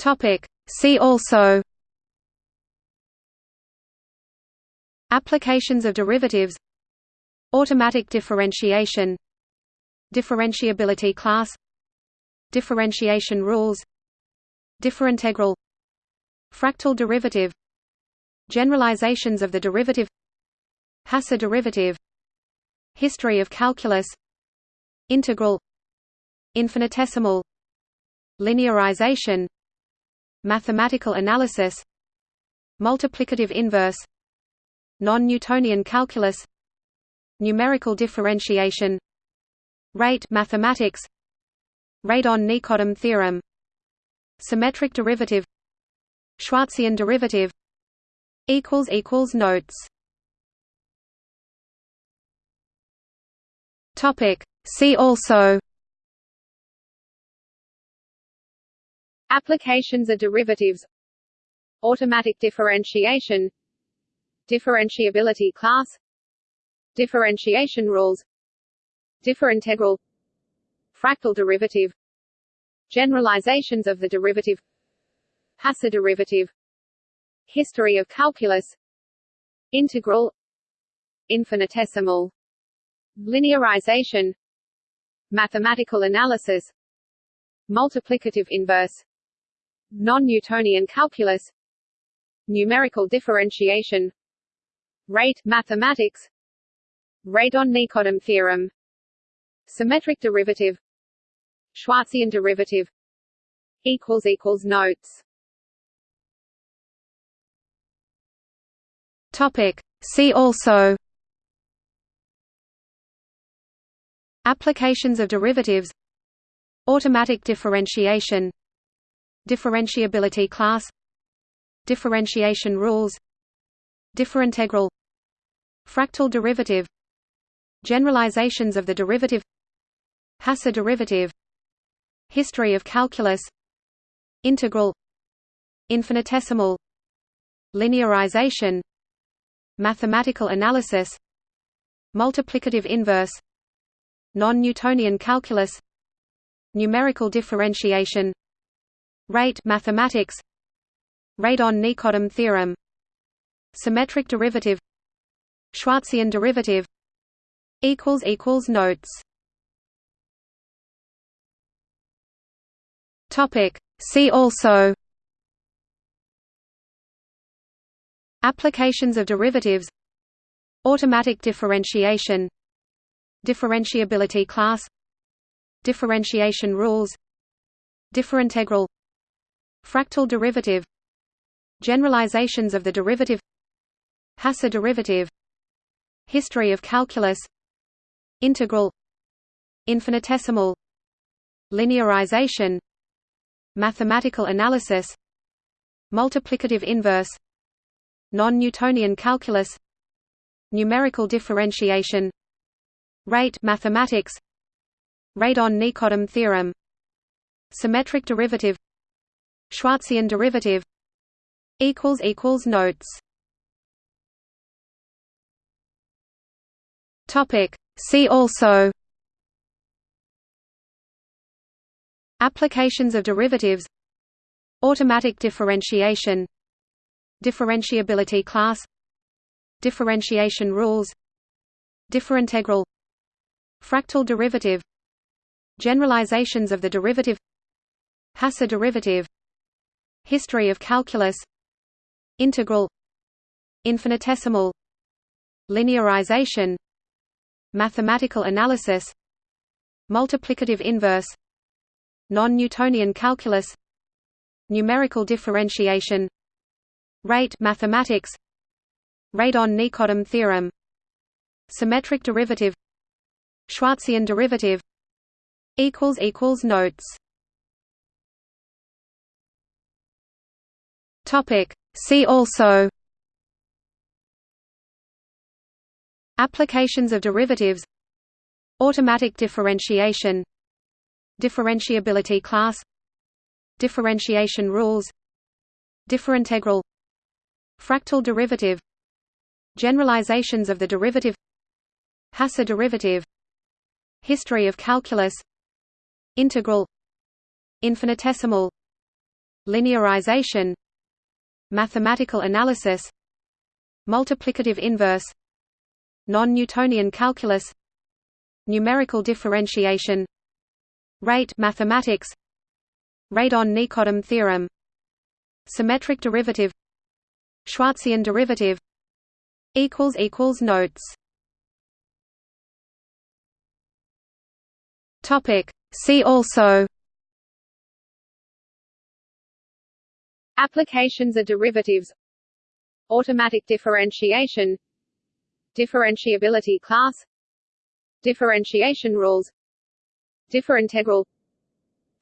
Topic. See also Applications of derivatives Automatic differentiation Differentiability class Differentiation rules Differintegral Fractal derivative Generalizations of the derivative Hasse derivative History of calculus Integral Infinitesimal Linearization Mathematical analysis Multiplicative inverse Non-Newtonian calculus Numerical differentiation Rate mathematics Radon-Nikodym theorem Symmetric derivative Schwarzian derivative equals equals Notes. Topic. See also Applications are derivatives. Automatic differentiation. Differentiability class. Differentiation rules. Differintegral. Fractal derivative. Generalizations of the derivative. Hasse derivative. History of calculus. Integral. Infinitesimal. Linearization. Mathematical analysis. Multiplicative inverse Non-Newtonian calculus. Numerical differentiation. Rate mathematics. Radon-Nikodym theorem. Symmetric derivative. Schwarzian derivative. Equals equals notes. Topic. See also. Applications of derivatives. Automatic differentiation Differentiability class Differentiation rules Differintegral Fractal derivative Generalizations of the derivative Hasse derivative History of calculus Integral Infinitesimal Linearization Mathematical analysis Multiplicative inverse Non-Newtonian calculus Numerical differentiation Rate mathematics. Radon-Nikodym theorem. Symmetric derivative. Schwarzian derivative. Equals equals notes. Topic. See also. Applications of derivatives. Automatic differentiation. Differentiability class. Differentiation rules. Differintegral fractal derivative generalizations of the derivative Hasse derivative History of calculus Integral Infinitesimal Linearization Mathematical analysis Multiplicative inverse Non-Newtonian calculus Numerical differentiation Rate mathematics Radon-Nikodym theorem Symmetric derivative Schwarzian derivative Notes Topic. See also Applications of derivatives Automatic differentiation Differentiability class Differentiation rules Differintegral Fractal derivative Generalizations of the derivative Hasse derivative History of calculus Integral Infinitesimal Linearization Mathematical analysis Multiplicative inverse Non-Newtonian calculus Numerical differentiation Rate mathematics Radon-Nikodym theorem Symmetric derivative Schwarzian derivative Notes See also Applications of derivatives Automatic differentiation Differentiability class Differentiation rules Differintegral Fractal derivative Generalizations of the derivative Hasse derivative History of calculus Integral Infinitesimal linearization mathematical analysis multiplicative inverse non-Newtonian calculus numerical differentiation rate mathematics Radon-Nikodym theorem symmetric derivative Schwarzian derivative equals equals notes. Topic. See also applications of derivatives. Automatic differentiation. Differentiability class. Differentiation rules. Differintegral.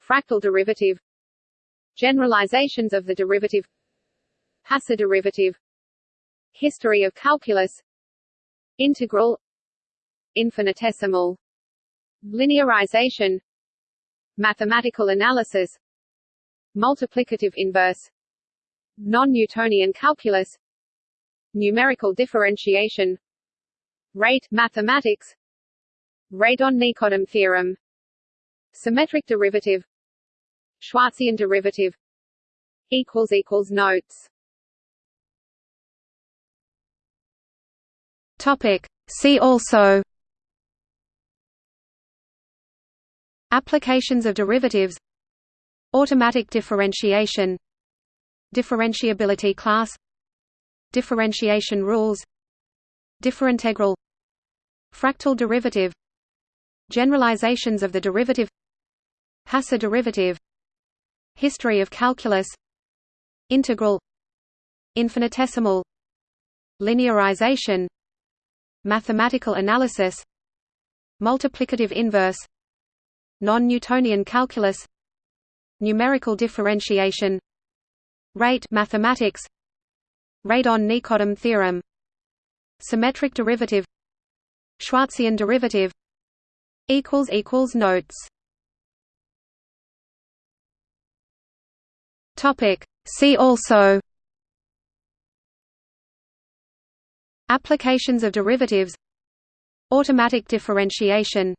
Fractal derivative. Generalizations of the derivative. Hasse derivative. History of calculus. Integral. Infinitesimal. Linearization. Mathematical analysis. Multiplicative inverse Non-Newtonian calculus. Numerical differentiation. Rate mathematics. Radon-Nikodym theorem. Symmetric derivative. Schwarzian derivative. Equals equals Notes. Topic. See also. Applications of derivatives. Automatic differentiation Differentiability class Differentiation rules Differintegral Fractal derivative Generalizations of the derivative Hasse derivative History of calculus Integral Infinitesimal Linearization Mathematical analysis Multiplicative inverse Non-Newtonian calculus Numerical differentiation Rate mathematics. Radon-Nikodym theorem. Symmetric derivative. Schwarzian derivative. Equals equals Notes. Topic. See also. Applications of derivatives. Automatic differentiation.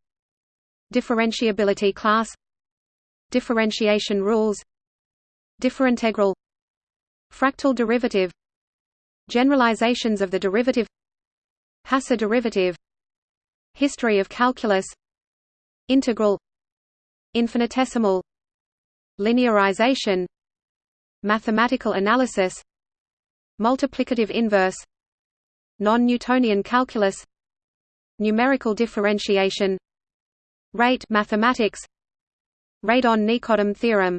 Differentiability class. Differentiation rules. Differintegral Fractal derivative. Generalizations of the derivative. Hasse derivative. History of calculus. Integral. Infinitesimal. Linearization. Mathematical analysis. Multiplicative inverse. Non-Newtonian calculus. Numerical differentiation. Rate mathematics. Radon-Nikodym theorem.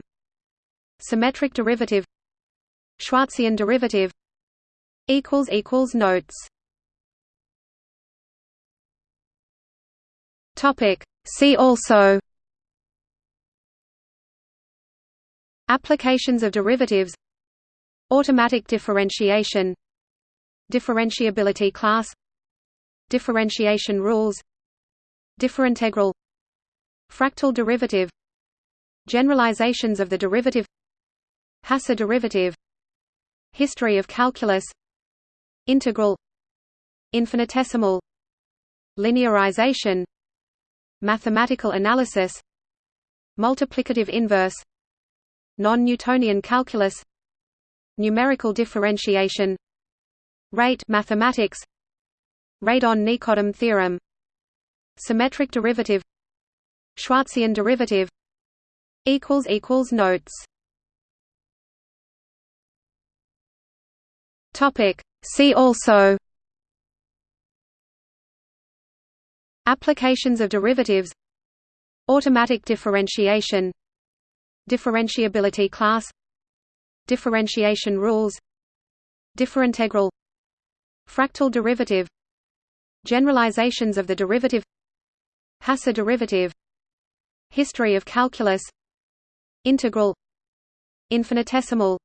Symmetric derivative Schwarzian derivative Notes. Topic. See also Applications of derivatives Automatic differentiation Differentiability class Differentiation rules Differintegral Fractal derivative Generalizations of the derivative Hasse derivative History of calculus Integral Infinitesimal Linearization Mathematical analysis Multiplicative inverse Non-Newtonian calculus Numerical differentiation Rate mathematics Radon-Nikodym theorem Symmetric derivative Schwarzian derivative Notes Topic. See also. Applications of derivatives. Automatic differentiation. Differentiability class. Differentiation rules. Differintegral. Fractal derivative. Generalizations of the derivative. Hasse derivative. History of calculus. Integral. Infinitesimal.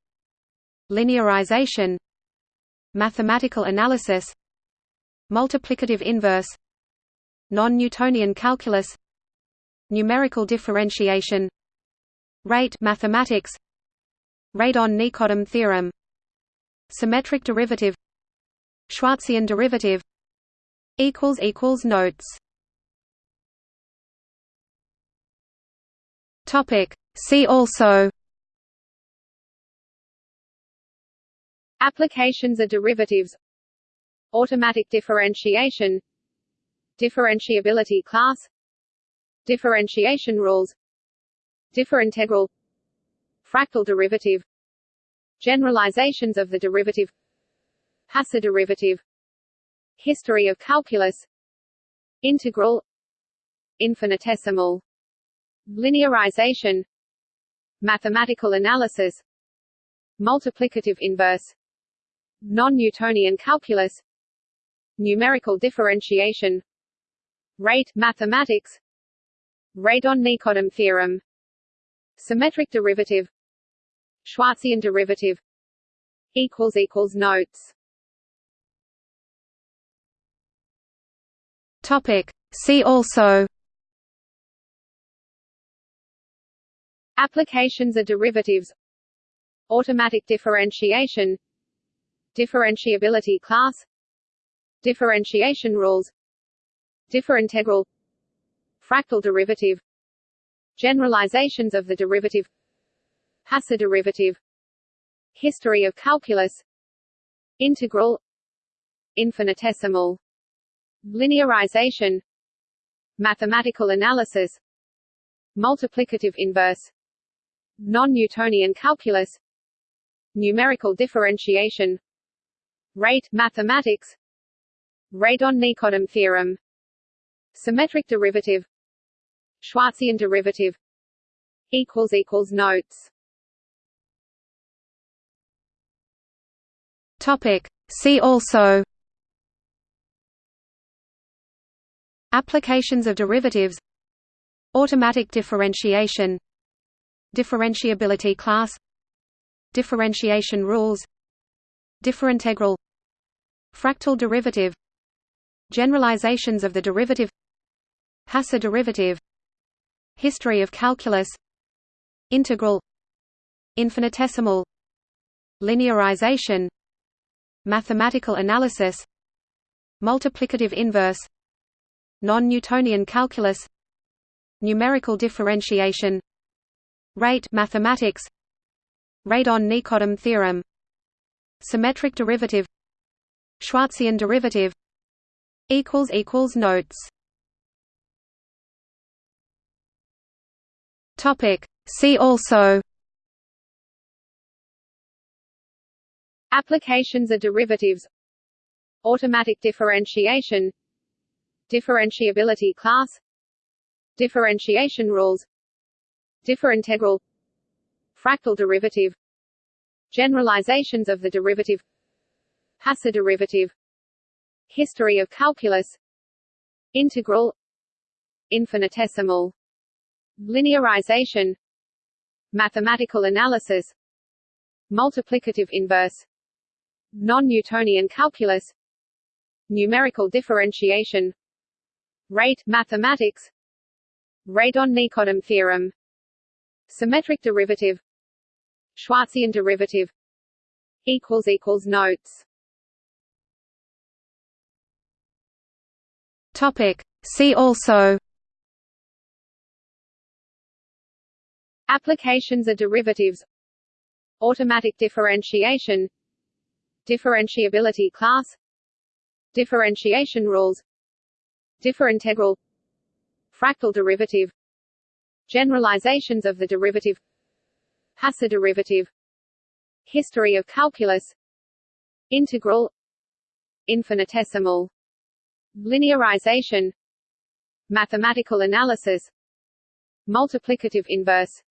Linearization Mathematical analysis Multiplicative inverse Non-Newtonian calculus Numerical differentiation Rate mathematics Radon-Nikodym theorem Symmetric derivative Schwarzian derivative equals equals Notes. Topic. See also Applications are derivatives. Automatic differentiation. Differentiability class. Differentiation rules. Differintegral. Fractal derivative. Generalizations of the derivative. Hasse derivative. History of calculus. Integral. Infinitesimal. Linearization. Mathematical analysis. Multiplicative inverse Non-Newtonian calculus. Numerical differentiation. Rate mathematics. Radon-Nikodym theorem. Symmetric derivative. Schwarzian derivative. Equals equals notes. Topic. See also. Applications of derivatives. Automatic differentiation Differentiability class. Differentiation rules. Differintegral. Fractal derivative. Generalizations of the derivative. Hasse derivative. History of calculus. Integral. Infinitesimal. Linearization. Mathematical analysis. Multiplicative inverse. Non-Newtonian calculus. Numerical differentiation Rate mathematics. Radon-Nikodym theorem. Symmetric derivative. Schwarzian derivative. Equals equals notes. Topic. See also. Applications of derivatives. Automatic differentiation. Differentiability class. Differentiation rules. Differintegral Fractal derivative. Generalizations of the derivative. Hasse derivative. History of calculus. Integral. Infinitesimal. Linearization. Mathematical analysis. Multiplicative inverse. Non-Newtonian calculus. Numerical differentiation. Rate mathematics. Radon-Nikodym theorem. Symmetric derivative Schwarzian derivative equals equals notes. Topic. See also Applications of derivatives. Automatic differentiation. Differentiability class. Differentiation rules. Differintegral. Fractal derivative. Generalizations of the derivative Hasse derivative History of calculus Integral Infinitesimal Linearization Mathematical analysis Multiplicative inverse Non-Newtonian calculus Numerical differentiation Rate mathematics Radon-Nikodym theorem Symmetric derivative Schwarzian derivative equals equals notes Topic. See also. Applications of derivatives. Automatic differentiation. Differentiability class. Differentiation rules. Differintegral. Fractal derivative. Generalizations of the derivative. Hasse derivative. History of calculus. Integral. Infinitesimal Linearization. Mathematical analysis. Multiplicative inverse.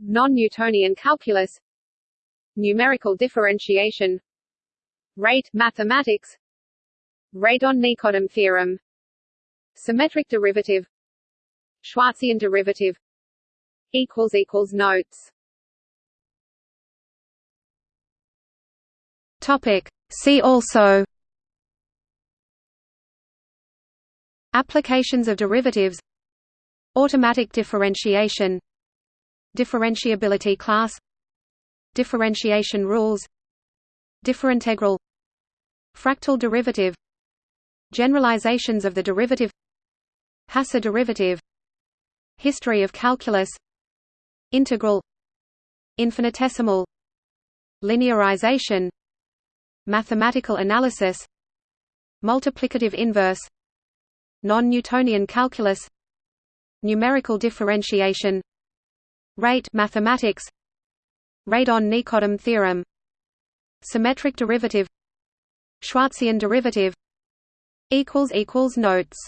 Non-Newtonian calculus. Numerical differentiation. Rate mathematics. Radon-Nikodym theorem. Symmetric derivative. Schwarzian derivative. Equals equals notes. Topic. See also Applications of derivatives Automatic differentiation Differentiability class Differentiation rules Differintegral Fractal derivative Generalizations of the derivative Hasse derivative History of calculus Integral Infinitesimal Linearization mathematical analysis multiplicative inverse non-Newtonian calculus. Numerical differentiation. Rate mathematics. Radon-Nikodym theorem. Symmetric derivative. Schwarzian derivative. Equals equals notes.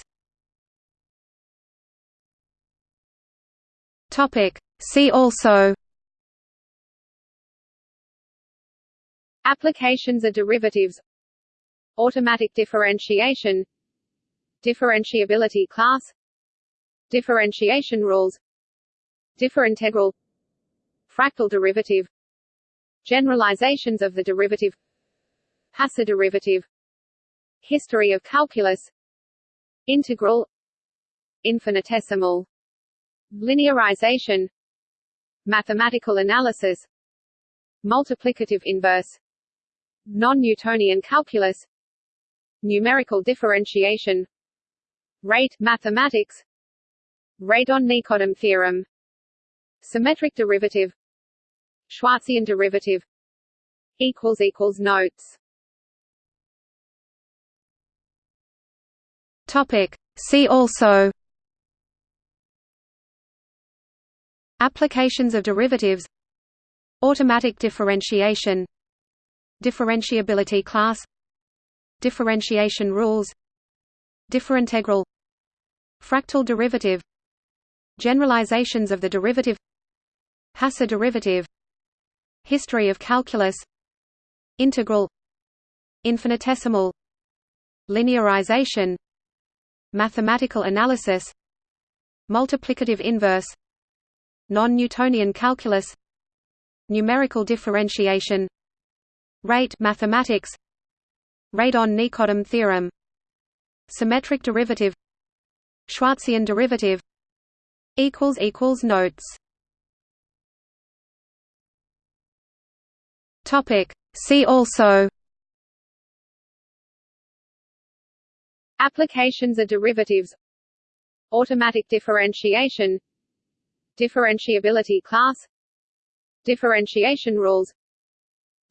Topic. See also. Applications of derivatives. Automatic differentiation differentiability class. Differentiation rules. Differintegral. Fractal derivative. Generalizations of the derivative. Hasse derivative. History of calculus. Integral. Infinitesimal. Linearization. Mathematical analysis. Multiplicative inverse. non-Newtonian calculus. Numerical differentiation rate mathematics. Radon-Nikodym theorem. Symmetric derivative. Schwarzian derivative. Equals equals notes. Topic. See also. Applications of derivatives. Automatic differentiation. Differentiability class. Differentiation rules differintegral fractal derivative generalizations of the derivative Hasse derivative history of calculus integral infinitesimal linearization mathematical analysis multiplicative inverse non-Newtonian calculus numerical differentiation rate mathematics Radon-Nikodym theorem symmetric derivative Schwarzian derivative equals equals notes. Topic. See also. Applications of derivatives. Automatic differentiation. Differentiability class. Differentiation rules.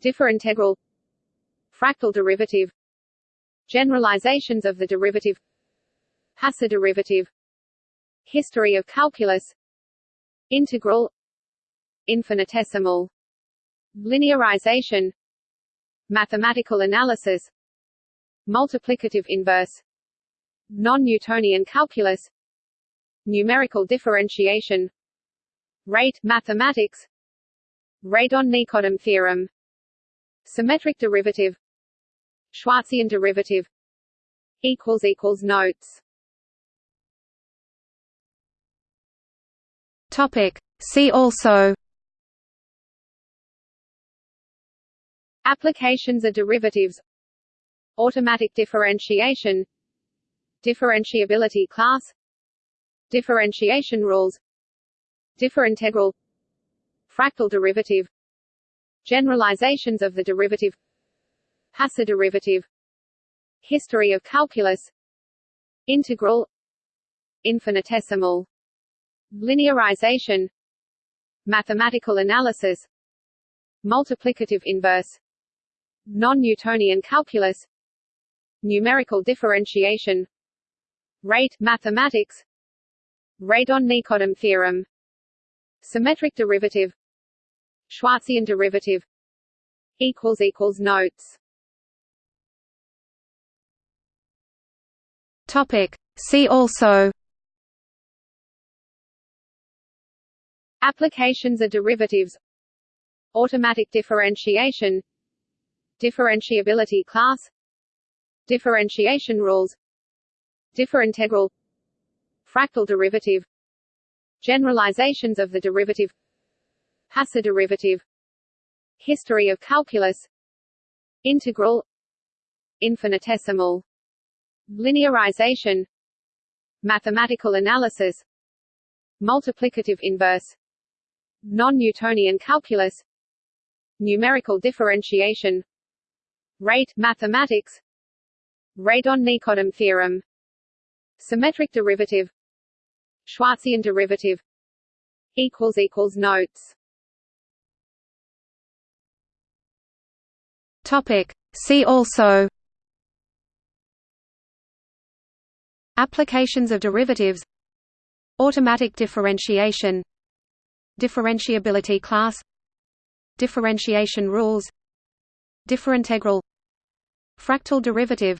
Differintegral fractal derivative generalizations of the derivative Hasse derivative history of calculus integral infinitesimal linearization mathematical analysis multiplicative inverse non-Newtonian calculus numerical differentiation rate mathematics Radon-Nikodym theorem Symmetric derivative Schwarzian derivative equals equals notes. Topic. See also Applications of derivatives Automatic differentiation Differentiability class Differentiation rules Differintegral Fractal derivative Generalizations of the derivative Hasse derivative. History of calculus. Integral. Infinitesimal. Linearization. Mathematical analysis. Multiplicative inverse. Non-Newtonian calculus. Numerical differentiation. Rate mathematics. Radon-Nikodym theorem. Symmetric derivative. Schwarzian derivative. Notes Topic. See also. Applications of derivatives. Automatic differentiation. Differentiability class. Differentiation rules. Differintegral. Fractal derivative. Generalizations of the derivative. Hasse derivative. History of calculus. Integral. Infinitesimal Linearization. Mathematical analysis. Multiplicative inverse. Non-Newtonian calculus. Numerical differentiation. Rate mathematics. Radon-Nikodym theorem. Symmetric derivative. Schwarzian derivative. Equals equals notes. Topic. See also Applications of derivatives. Automatic differentiation. Differentiability class. Differentiation rules. Differintegral. Fractal derivative.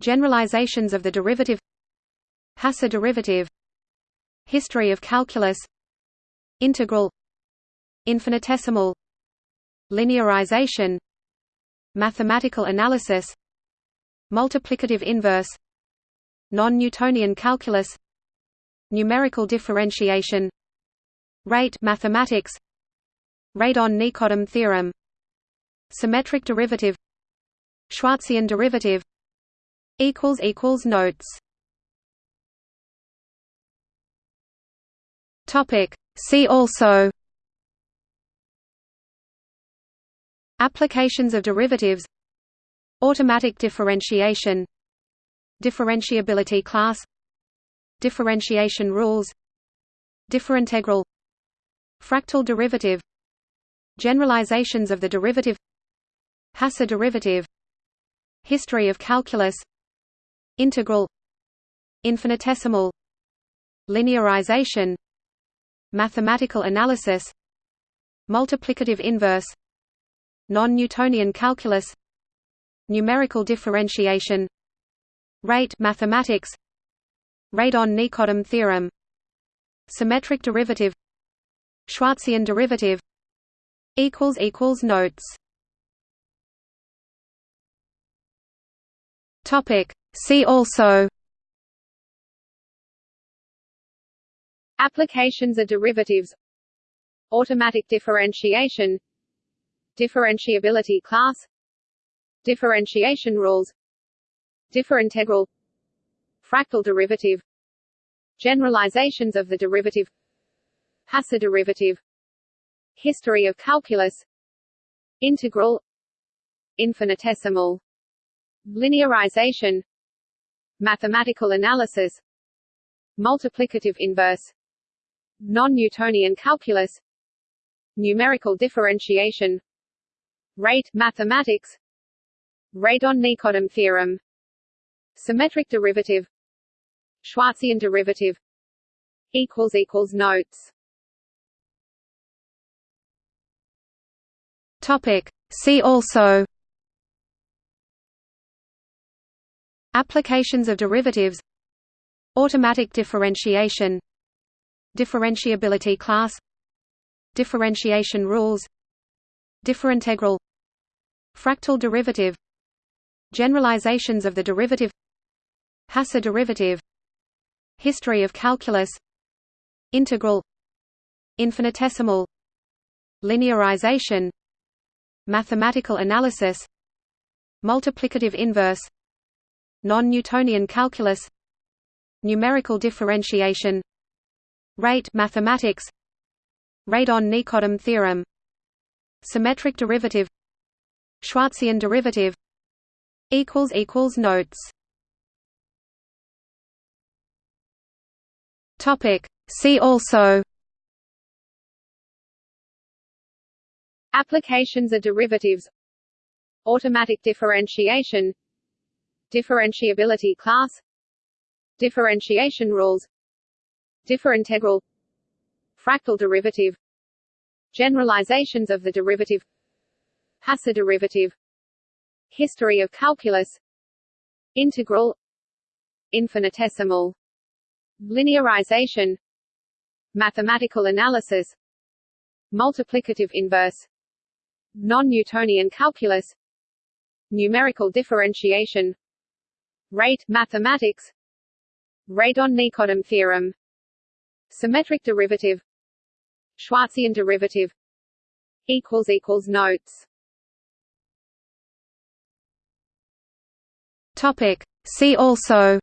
Generalizations of the derivative. Hasse derivative. History of calculus. Integral. Infinitesimal. Linearization. Mathematical analysis. Multiplicative inverse Non-Newtonian calculus. Numerical differentiation. Rate mathematics. Radon-Nikodym theorem. Symmetric derivative. Schwarzian derivative. Equals equals Notes. Topic. See also. Applications of derivatives. Automatic differentiation Differentiability class Differentiation rules Differintegral Fractal derivative Generalizations of the derivative Hasse derivative History of calculus Integral Infinitesimal Linearization Mathematical analysis Multiplicative inverse Non-Newtonian calculus Numerical differentiation Rate mathematics. Radon-Nikodym theorem. Symmetric derivative. Schwarzian derivative. Equals equals Notes. Topic. See also. Applications of derivatives. Automatic differentiation. Differentiability class. Differentiation rules Differintegral Fractal derivative. Generalizations of the derivative. Hasse derivative. History of calculus. Integral. Infinitesimal. Linearization. Mathematical analysis. Multiplicative inverse. Non-Newtonian calculus. Numerical differentiation. Rate mathematics. Radon-Nikodym theorem Symmetric derivative. Schwarzian derivative. Equals equals Notes. Topic. See also. Applications of derivatives. Automatic differentiation. Differentiability class. Differentiation rules. Differintegral. Fractal derivative. Generalizations of the derivative Hasse derivative. History of calculus. Integral. Infinitesimal. Linearization. Mathematical analysis. Multiplicative inverse. Non-Newtonian calculus. Numerical differentiation. Rate mathematics. Radon-Nikodym theorem. Symmetric derivative. Schwarzian derivative. Notes Topic. See also. Applications of derivatives. Automatic differentiation. Differentiability class. Differentiation rules. Differintegral. Fractal derivative. Generalizations of the derivative. Hasse derivative. History of calculus. Integral. Infinitesimal Linearization. Mathematical analysis. Multiplicative inverse. Non-Newtonian calculus. Numerical differentiation. Rate mathematics. Radon-Nikodym theorem. Symmetric derivative. Schwarzian derivative. Equals equals Notes. Topic. See also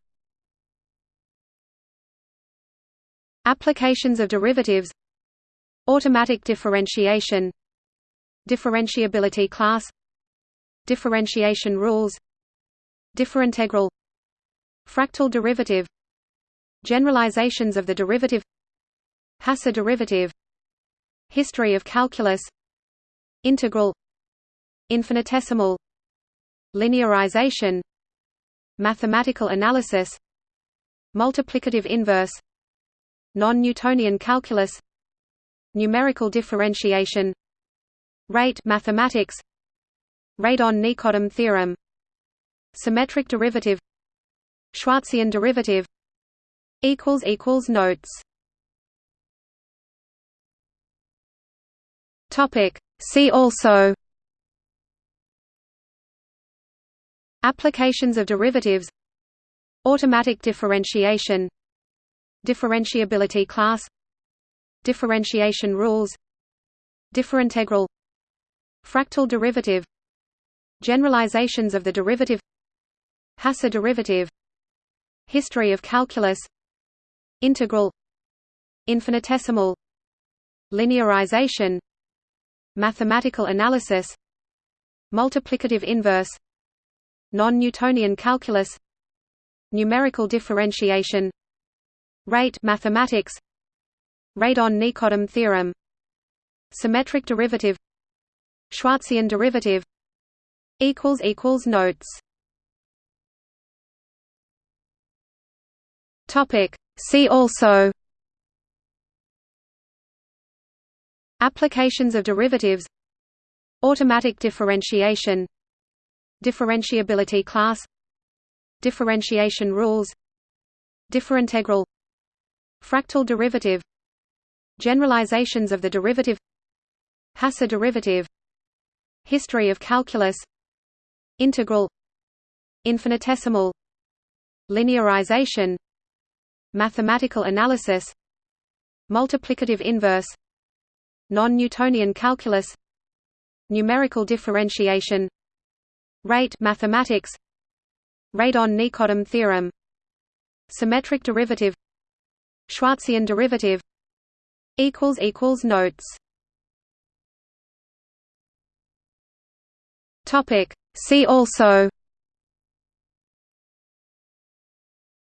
Applications of derivatives. Automatic differentiation. Differentiability class. Differentiation rules. Differintegral. Fractal derivative. Generalizations of the derivative. Hasse derivative. History of calculus. Integral. Infinitesimal. Linearization. Mathematical analysis. Multiplicative inverse non-Newtonian calculus. Numerical differentiation. Rate mathematics. Radon-Nikodym theorem. Symmetric derivative. Schwarzian derivative. Equals equals notes. Topic. See also. Applications of derivatives. Automatic differentiation differentiability class differentiation rules differintegral fractal derivative generalizations of the derivative Hasse derivative history of calculus integral infinitesimal linearization mathematical analysis multiplicative inverse non-Newtonian calculus numerical differentiation rate mathematics. Radon-Nikodym theorem. Symmetric derivative. Schwarzian derivative. Equals equals notes. Topic. See also. Applications of derivatives. Automatic differentiation. Differentiability class. Differentiation rules. Differintegral Fractal derivative Generalizations of the derivative Hasse derivative History of calculus Integral Infinitesimal Linearization Mathematical analysis Multiplicative inverse Non-Newtonian calculus Numerical differentiation Rate mathematics Radon-Nikodym theorem Symmetric derivative Schwarzian derivative equals equals notes. Topic. See also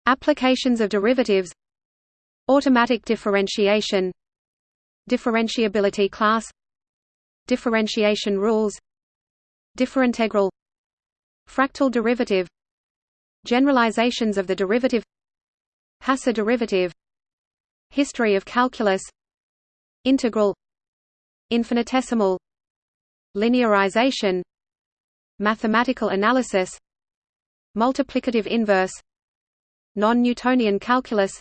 applications of derivatives automatic differentiation differentiability class differentiation rules differintegral fractal derivative generalizations of the derivative Hasse derivative history of calculus integral infinitesimal linearization mathematical analysis multiplicative inverse non-Newtonian calculus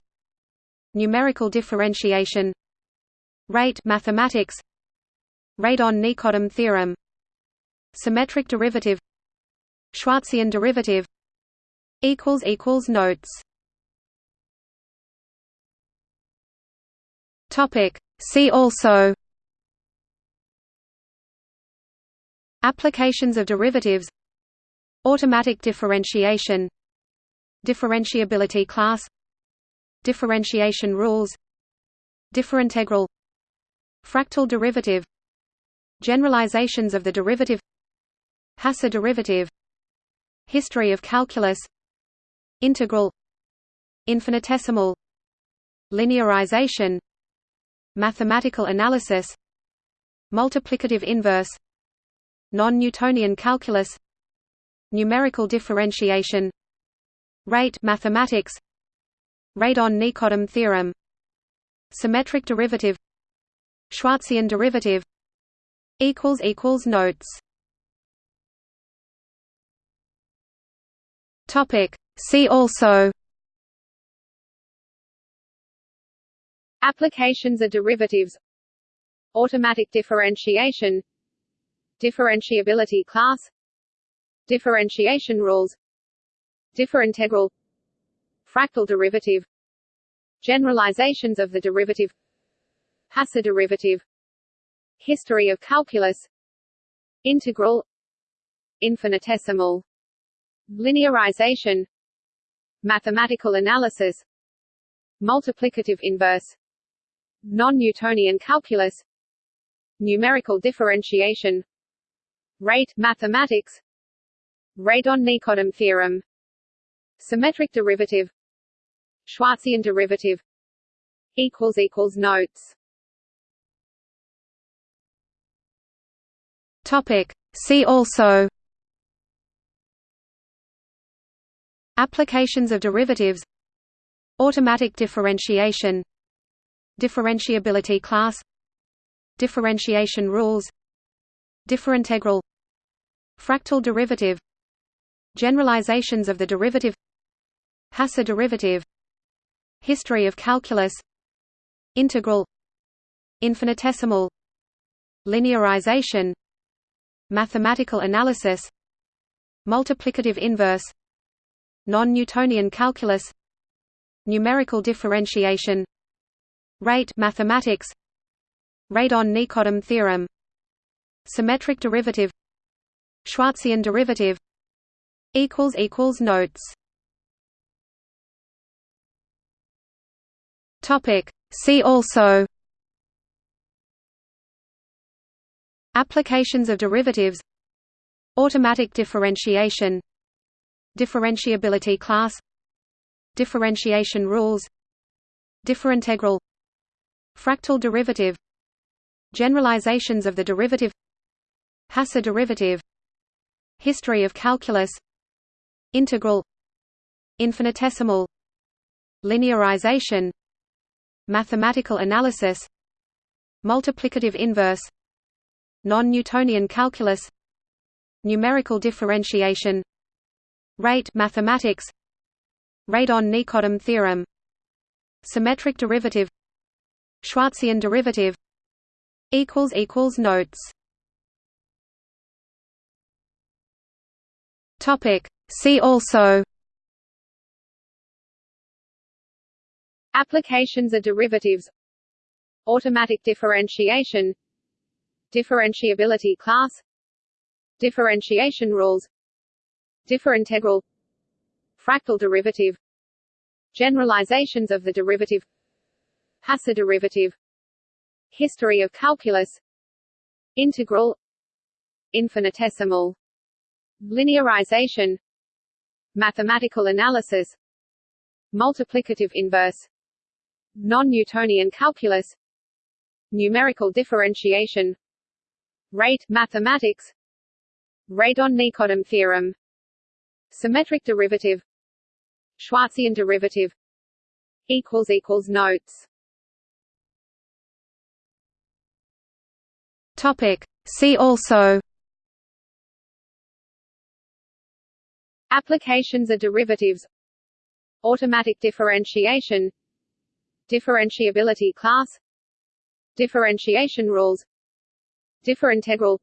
numerical differentiation rate mathematics Radon-Nikodym theorem symmetric derivative Schwarzian derivative notes topic. See also. Applications of derivatives. Automatic differentiation. Differentiability class. Differentiation rules. Differintegral. Fractal derivative. Generalizations of the derivative. Hasse derivative. History of calculus. Integral. Infinitesimal. Linearization Mathematical analysis Multiplicative inverse Non-Newtonian calculus Numerical differentiation Rate mathematics Radon-Nikodym theorem Symmetric derivative Schwarzian derivative equals equals Notes Topic. See also Applications of derivatives. Automatic differentiation. Differentiability class. Differentiation rules. Differintegral. Fractal derivative. Generalizations of the derivative. Hasse derivative. History of calculus. Integral. Infinitesimal. Linearization. Mathematical analysis. Multiplicative inverse non-Newtonian calculus. Numerical differentiation. Rate mathematics. Radon-Nikodym theorem. Symmetric derivative. Schwarzian derivative. Equals equals notes. Topic. See also. Applications of derivatives. Automatic differentiation Differentiability class Differentiation rules Differintegral Fractal derivative Generalizations of the derivative Hasse derivative History of calculus Integral Infinitesimal Linearization Mathematical analysis Multiplicative inverse Non-Newtonian calculus Numerical differentiation Rate mathematics. Radon-Nikodym theorem. Symmetric derivative. Schwarzian derivative. Equals equals Notes. Topic. See also. Applications of derivatives. Automatic differentiation. Differentiability class. Differentiation rules. Differintegral Fractal derivative. Generalizations of the derivative. Hasse derivative. History of calculus. Integral. Infinitesimal. Linearization. Mathematical analysis. Multiplicative inverse. Non-Newtonian calculus. Numerical differentiation. Rate mathematics. Radon-Nikodym theorem. Symmetric derivative Schwarzian derivative Notes. Topic. See also Applications of derivatives. Automatic differentiation. Differentiability class. Differentiation rules. Differintegral. Fractal derivative. Generalizations of the derivative Hasse derivative. History of calculus. Integral. Infinitesimal. Linearization. Mathematical analysis. Multiplicative inverse. Non-Newtonian calculus. Numerical differentiation. Rate mathematics. Radon-Nikodym theorem. Symmetric derivative. Schwarzian derivative. Notes Topic. See also. Applications of derivatives. Automatic differentiation. Differentiability class. Differentiation rules. Differintegral.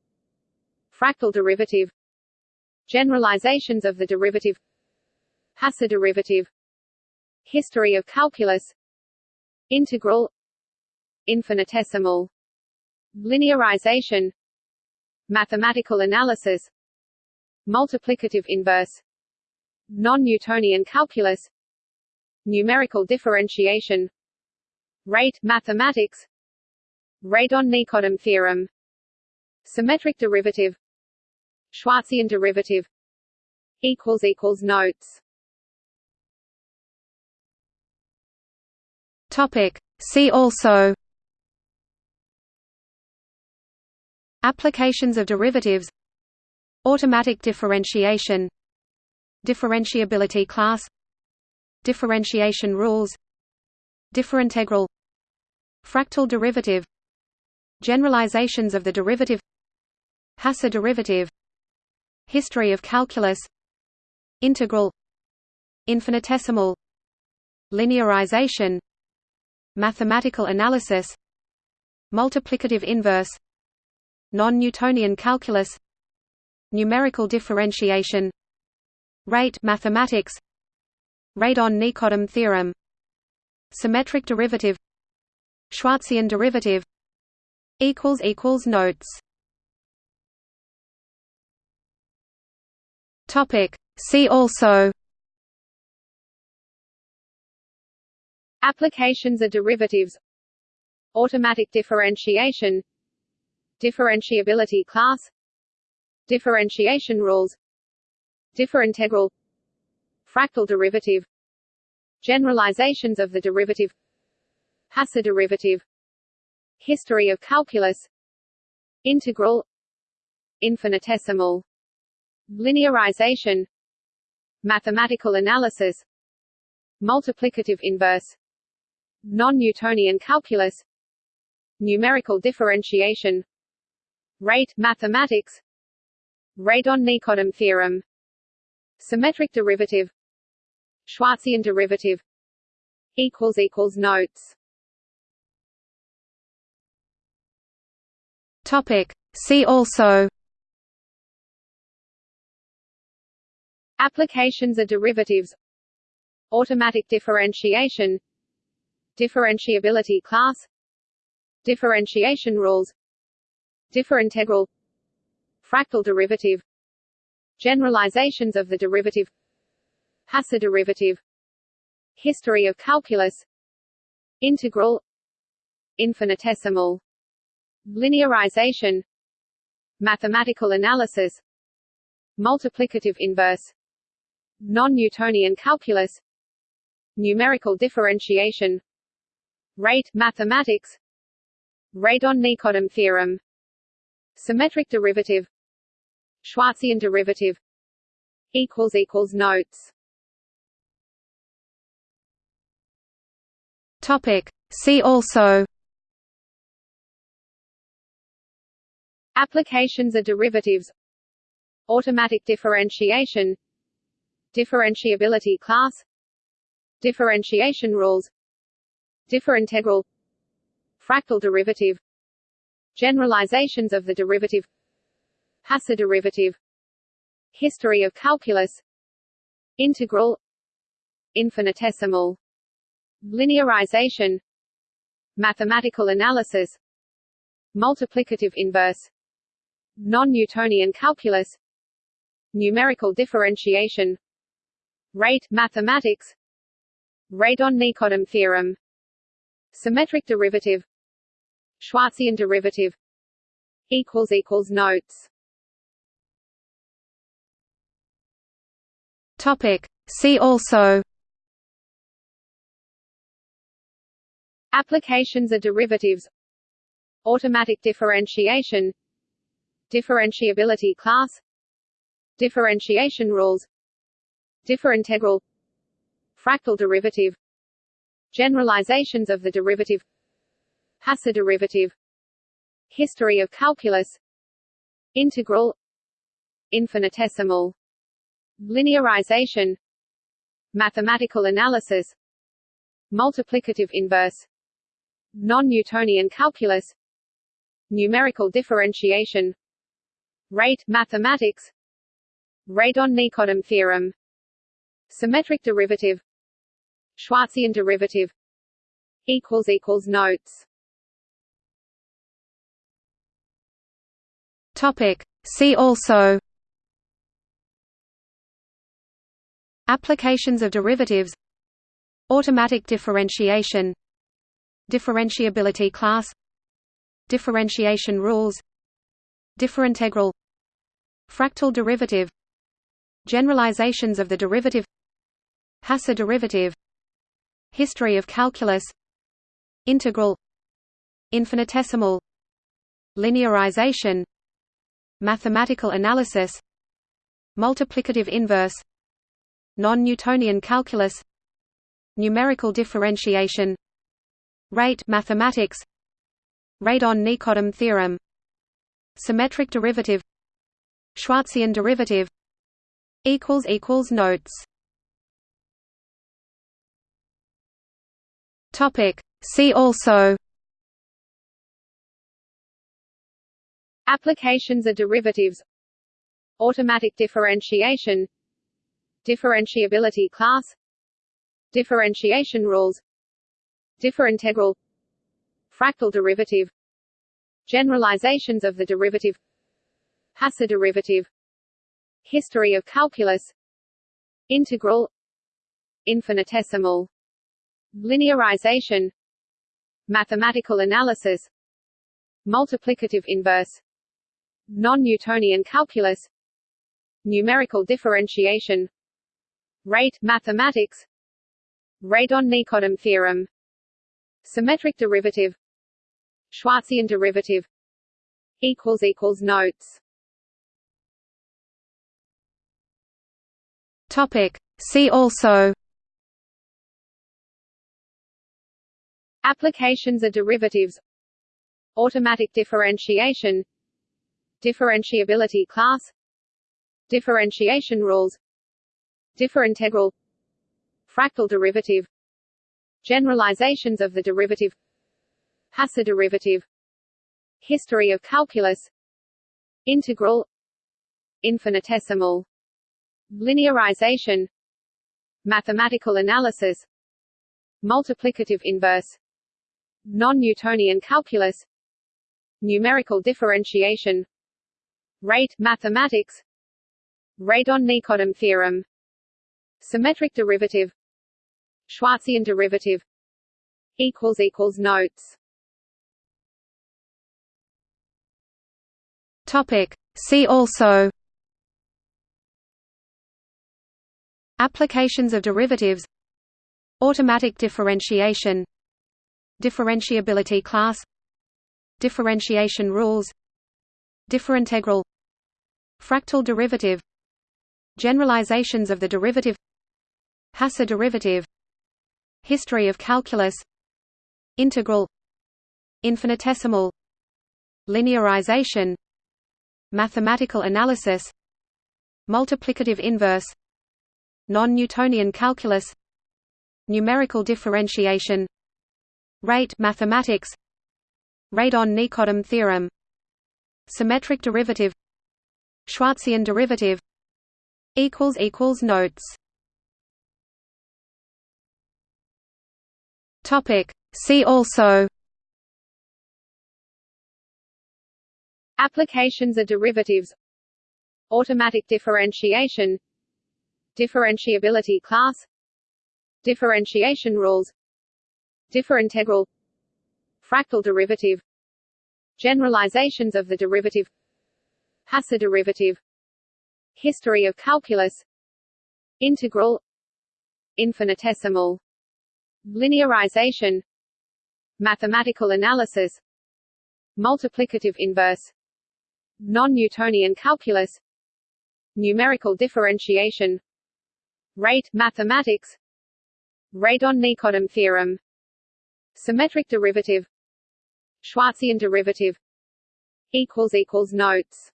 Fractal derivative. Generalizations of the derivative. Hasse derivative. History of calculus. Integral. Infinitesimal Linearization. Mathematical analysis. Multiplicative inverse. Non-Newtonian calculus. Numerical differentiation. Rate mathematics. Radon-Nikodym theorem. Symmetric derivative. Schwarzian derivative. Equals equals notes. Topic. See also Applications of derivatives. Automatic differentiation. Differentiability class. Differentiation rules. Differintegral. Fractal derivative. Generalizations of the derivative. Hasse derivative. History of calculus. Integral. Infinitesimal. Linearization. Mathematical analysis. Multiplicative inverse Non-Newtonian calculus. Numerical differentiation. Rate mathematics. Radon-Nikodym theorem. Symmetric derivative. Schwarzian derivative. Equals equals Notes. Topic. See also. Applications of derivatives. Automatic differentiation Differentiability class. Differentiation rules. Differintegral. Fractal derivative. Generalizations of the derivative. Hasse derivative. History of calculus. Integral. Infinitesimal. Linearization. Mathematical analysis. Multiplicative inverse. non-Newtonian calculus. Numerical differentiation rate mathematics. Radon-Nikodym theorem. Symmetric derivative. Schwarzian derivative. Equals equals notes. Topic. See also. Applications of derivatives. Automatic differentiation. Differentiability class. Differentiation rules Differintegral Fractal derivative. Generalizations of the derivative. Hasse derivative. History of calculus. Integral. Infinitesimal. Linearization. Mathematical analysis. Multiplicative inverse. Non-Newtonian calculus. Numerical differentiation. Rate mathematics. Radon-Nikodym theorem Symmetric derivative. Schwarzian derivative. Equals equals notes. Topic. See also. Applications of derivatives. Automatic differentiation. Differentiability class. Differentiation rules. Differintegral Fractal derivative Generalizations of the derivative Hasse derivative History of calculus Integral Infinitesimal Linearization Mathematical analysis Multiplicative inverse Non-Newtonian calculus Numerical differentiation Rate mathematics Radon-Nikodym theorem Symmetric derivative Schwarzian derivative equals equals notes. Topic. See also Applications of derivatives. Automatic differentiation. Differentiability class. Differentiation rules. Differintegral. Fractal derivative. Generalizations of the derivative Hasse derivative. History of calculus. Integral. Infinitesimal. Linearization. Mathematical analysis. Multiplicative inverse. Non-Newtonian calculus. Numerical differentiation. Rate mathematics. Radon-Nikodym theorem. Symmetric derivative. Schwarzian derivative. Notes Topic. See also Applications of derivatives Automatic differentiation Differentiability class Differentiation rules Differintegral Fractal derivative Generalizations of the derivative Hasse derivative History of calculus Integral Infinitesimal Linearization Mathematical analysis Multiplicative inverse Non-Newtonian calculus Numerical differentiation Rate mathematics Radon-Nikodym theorem Symmetric derivative Schwarzian derivative equals equals notes. Topic. See also Applications of derivatives. Automatic differentiation. Differentiability class. Differentiation rules. Differintegral. Fractal derivative. Generalizations of the derivative. Hasse derivative. History of calculus. Integral. Infinitesimal. Linearization. Mathematical analysis. Multiplicative inverse non-Newtonian calculus. Numerical differentiation. Rate mathematics. radon-Nikodym theorem. Symmetric derivative. Schwarzian derivative. Equals equals notes. Topic. See also. Applications of derivatives. Automatic differentiation. Differentiability class. Differentiation rules. Differintegral. Fractal derivative. Generalizations of the derivative. Hasse derivative. History of calculus. Integral. Infinitesimal. Linearization. Mathematical analysis. Multiplicative inverse. Non-Newtonian calculus. Numerical differentiation Rate mathematics. Radon-Nikodym theorem. Symmetric derivative. Schwarzian derivative. Equals equals Notes. Topic. See also. Applications of derivatives. Automatic differentiation. Differentiability class. Differentiation rules. Differintegral Fractal derivative Generalizations of the derivative Hasse derivative History of calculus Integral Infinitesimal Linearization Mathematical analysis Multiplicative inverse Non-Newtonian calculus Numerical differentiation Rate mathematics Radon-Nikodym theorem Symmetric derivative Schwarzian derivative Notes. Topic. See also Applications of derivatives. Automatic differentiation. Differentiability class. Differentiation rules. Differintegral. Fractal derivative. Generalizations of the derivative Hasse derivative History of calculus Integral Infinitesimal Linearization Mathematical analysis Multiplicative inverse Non-Newtonian calculus Numerical differentiation Rate mathematics Radon-Nikodym theorem Symmetric derivative Schwarzian derivative equals equals notes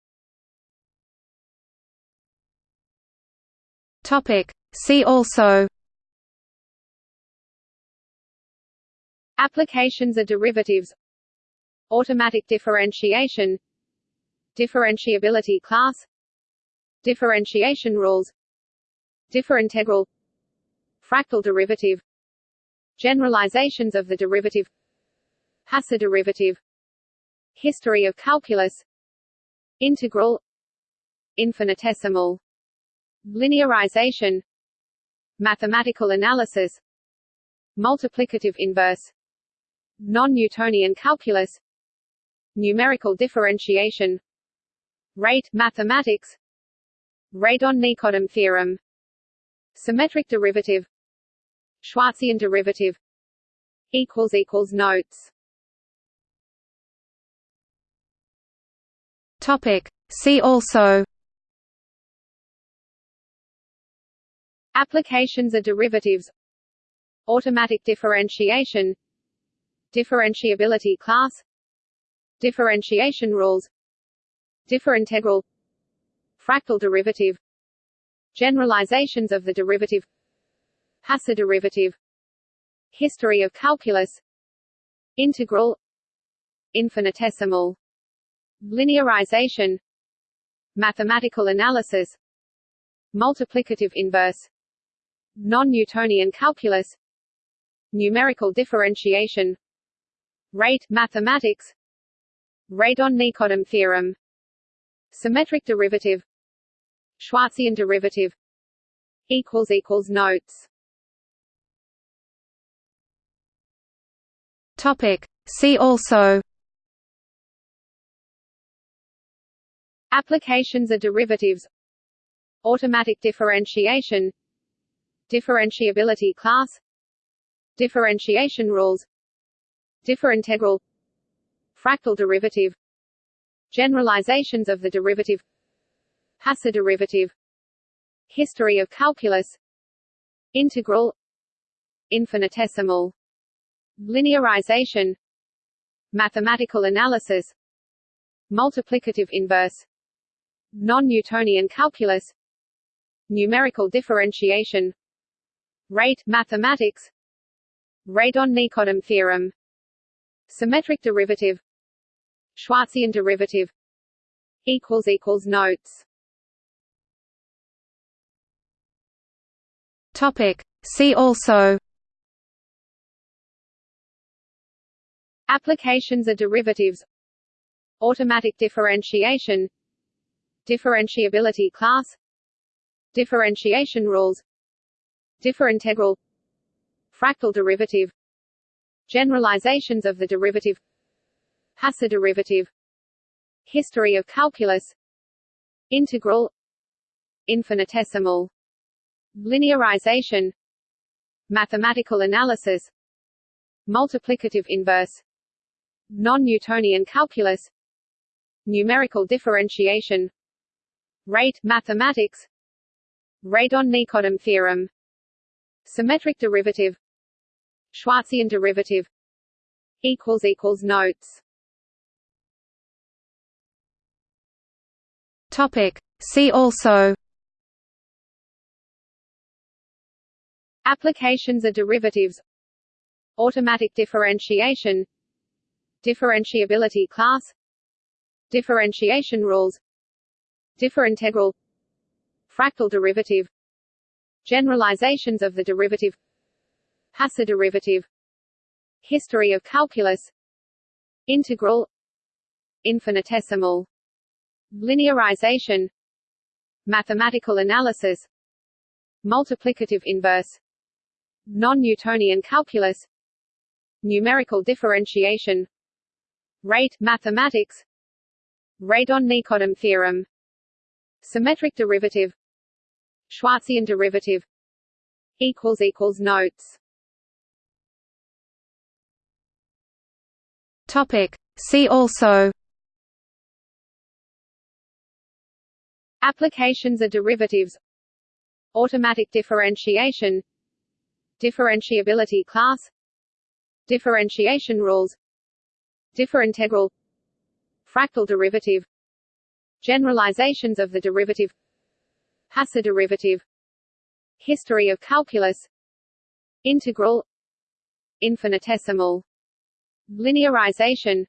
Topic See also Applications of derivatives. Automatic differentiation. Differentiability class. Differentiation rules. Differintegral. Fractal derivative. Generalizations of the derivative. Hasse derivative. History of calculus. Integral. Infinitesimal Linearization. Mathematical analysis. Multiplicative inverse. Non-Newtonian calculus. Numerical differentiation. Rate mathematics. Radon-Nikodym theorem. Symmetric derivative. Schwarzian derivative. Equals equals Notes. Topic. See also Applications are derivatives. Automatic differentiation. Differentiability class. Differentiation rules. Differintegral. Fractal derivative. Generalizations of the derivative. Hasse derivative. History of calculus. Integral. Infinitesimal. Linearization. Mathematical analysis. Multiplicative inverse Non-Newtonian calculus. Numerical differentiation. Rate mathematics. Radon-Nikodym theorem. Symmetric derivative. Schwarzian derivative. Equals equals Notes. Topic. See also. Applications of derivatives. Automatic differentiation Differentiability class. Differentiation rules. Differintegral. Fractal derivative. Generalizations of the derivative. Hasse derivative. History of calculus. Integral. Infinitesimal. Linearization. Mathematical analysis. Multiplicative inverse. Non-Newtonian calculus. Numerical differentiation Rate mathematics. Radon-Nikodym theorem. Symmetric derivative. Schwarzian derivative. Equals equals notes. Topic. See also. Applications of derivatives. Automatic differentiation. Differentiability class. Differentiation rules Differintegral Fractal derivative. Generalizations of the derivative. Hasse derivative. History of calculus. Integral. Infinitesimal. Linearization. Mathematical analysis. Multiplicative inverse. Non-Newtonian calculus. Numerical differentiation. Rate mathematics. Radon-Nikodym theorem Symmetric derivative. Schwarzian derivative. Equals equals notes. Topic. See also. Applications of derivatives. Automatic differentiation. Differentiability class. Differentiation rules. Differintegral Fractal derivative Generalizations of the derivative Hasse derivative History of calculus Integral Infinitesimal Linearization Mathematical analysis Multiplicative inverse Non-Newtonian calculus Numerical differentiation Rate mathematics Radon-Nikodym theorem Symmetric derivative Schwarzian derivative equals equals notes. Topic. See also Applications of derivatives. Automatic differentiation. Differentiability class. Differentiation rules. Differintegral. Fractal derivative. Generalizations of the derivative Hasse derivative History of calculus Integral Infinitesimal Linearization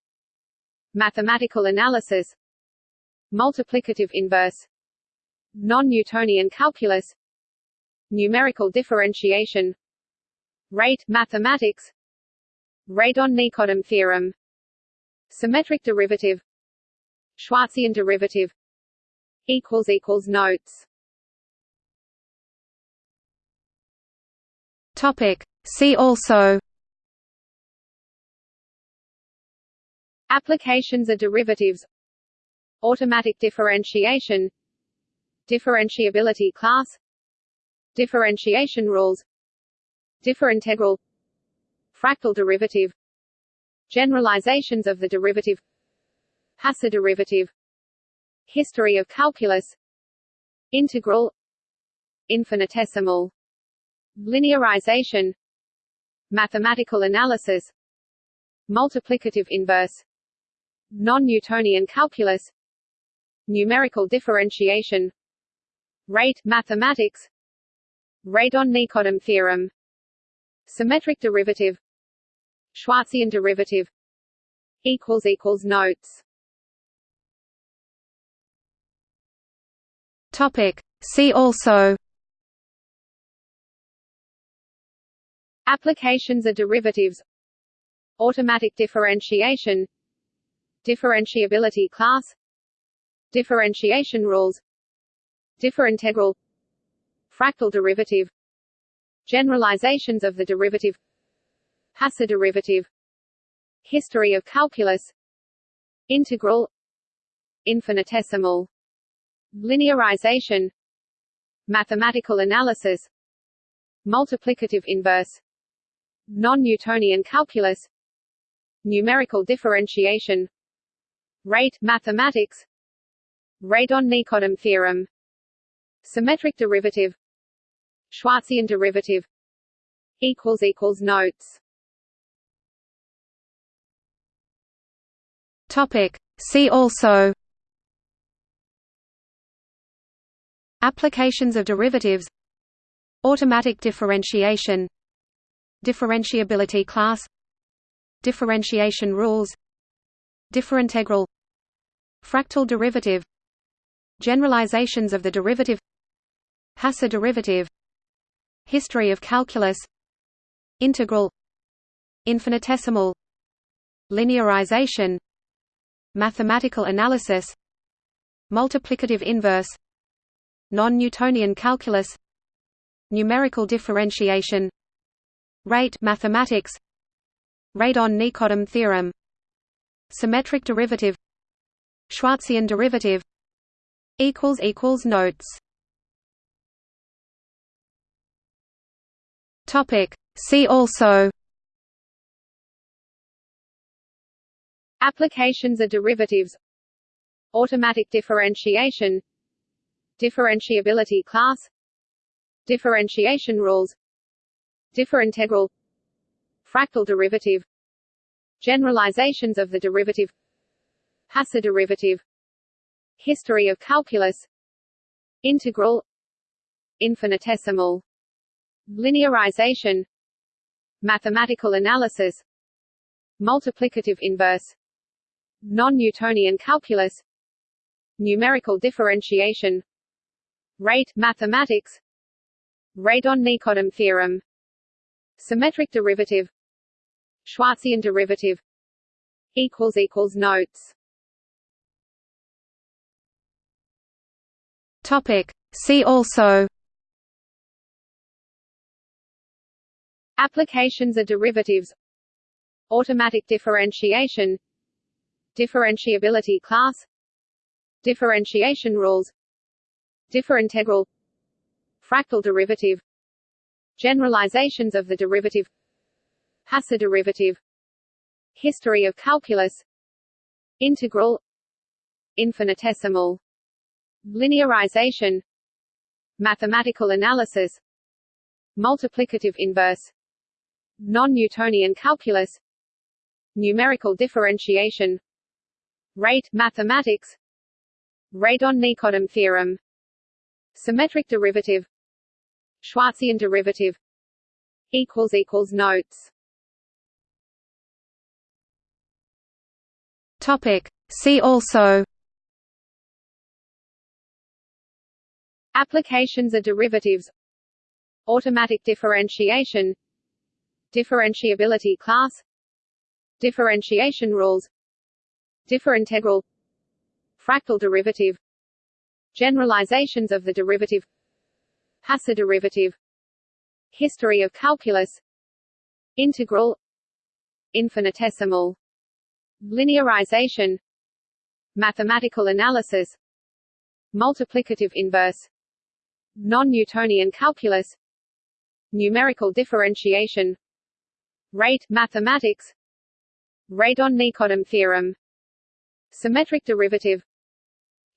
Mathematical analysis Multiplicative inverse Non-Newtonian calculus Numerical differentiation Rate mathematics Radon-Nikodym theorem Symmetric derivative Schwarzian derivative equals equals notes Topic. See also. Applications of derivatives. Automatic differentiation. Differentiability class. Differentiation rules. Differintegral. Fractal derivative. Generalizations of the derivative. Hasse derivative. History of calculus. Integral. Infinitesimal Linearization. Mathematical analysis. Multiplicative inverse. Non-Newtonian calculus. Numerical differentiation. Rate mathematics. Radon-Nikodym theorem. Symmetric derivative. Schwarzian derivative. Equals equals notes. Topic. See also Applications are derivatives. Automatic differentiation. Differentiability class. Differentiation rules. Differintegral. Fractal derivative. Generalizations of the derivative. Hasse derivative. History of calculus. Integral. Infinitesimal. Linearization. Mathematical analysis. Multiplicative inverse Non-Newtonian calculus. Numerical differentiation. Rate mathematics. Radon-Nikodym theorem. Symmetric derivative. Schwarzian derivative. Equals equals notes. Topic. See also. Applications of derivatives. Automatic differentiation Differentiability class. Differentiation rules. Differintegral. Fractal derivative. Generalizations of the derivative. Hasse derivative. History of calculus. Integral. Infinitesimal. Linearization. Mathematical analysis. Multiplicative inverse. Non-Newtonian calculus. Numerical differentiation Rate mathematics. Radon-Nikodym theorem. Symmetric derivative. Schwarzian derivative. Equals equals notes. Topic. See also. Applications of derivatives. Automatic differentiation. Differentiability class. Differentiation rules Differintegral Fractal derivative. Generalizations of the derivative. Hasse derivative. History of calculus. Integral. Infinitesimal. Linearization. Mathematical analysis. Multiplicative inverse. Non-Newtonian calculus. Numerical differentiation. Rate mathematics. Radon-Nikodym theorem Symmetric derivative. Schwarzian derivative. Equals equals notes. Topic. See also. Applications of derivatives. Automatic differentiation. Differentiability class. Differentiation rules. Differintegral Fractal derivative Generalizations of the derivative Hasse derivative History of calculus Integral Infinitesimal Linearization Mathematical analysis Multiplicative inverse Non-Newtonian calculus Numerical differentiation Rate mathematics Radon-Nikodym theorem Symmetric derivative Schwarzian derivative equals equals notes. Topic. See also Applications of derivatives Automatic differentiation Differentiability class Differentiation rules Differintegral Fractal derivative Generalizations of the derivative Hasse derivative. History of calculus. Integral. Infinitesimal. Linearization. Mathematical analysis. Multiplicative inverse. Non-Newtonian calculus. Numerical differentiation. Rate mathematics. Radon-Nikodym theorem. Symmetric derivative.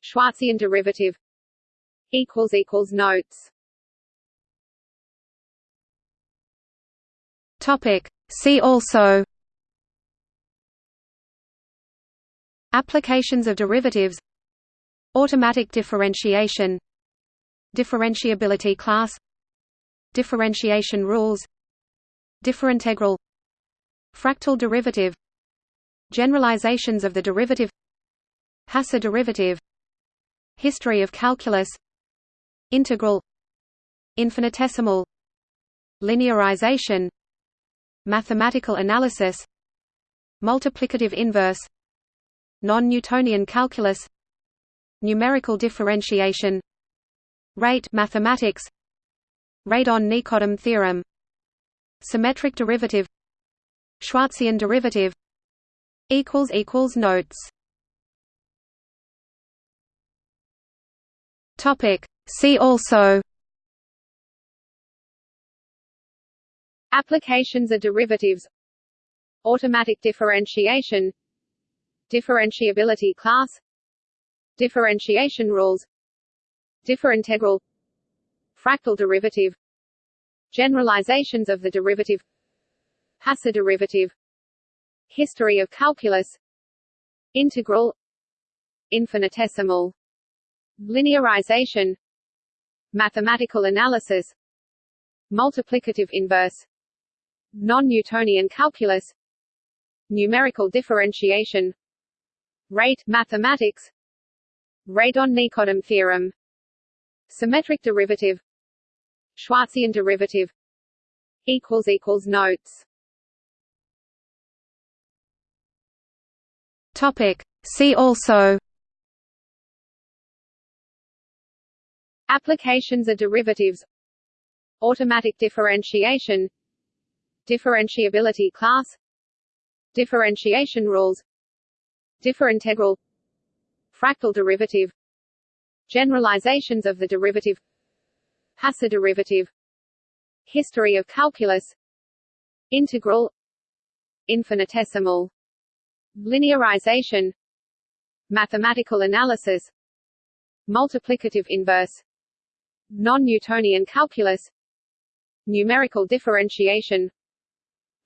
Schwarzian derivative. Notes Topic. See also Applications of derivatives Automatic differentiation Differentiability class Differentiation rules Differintegral Fractal derivative Generalizations of the derivative Hasse derivative History of calculus Integral Infinitesimal Linearization Mathematical analysis Multiplicative inverse Non-Newtonian calculus Numerical differentiation Rate mathematics Radon-Nikodym theorem Symmetric derivative Schwarzian derivative equals equals notes. Topic. See also Applications are derivatives. Automatic differentiation. Differentiability class. Differentiation rules. Differintegral. Fractal derivative. Generalizations of the derivative. Hasse derivative. History of calculus. Integral. Infinitesimal. Linearization. Mathematical analysis. Multiplicative inverse non-Newtonian calculus. Numerical differentiation. Rate mathematics. Radon-nikodym theorem. Symmetric derivative. Schwarzian derivative. Equals equals notes. Topic. See also. Applications of derivatives. Automatic differentiation differentiability class. Differentiation rules. Differintegral. Fractal derivative. Generalizations of the derivative. Hasse derivative. History of calculus. Integral. Infinitesimal. Linearization. Mathematical analysis. Multiplicative inverse. non-Newtonian calculus. Numerical differentiation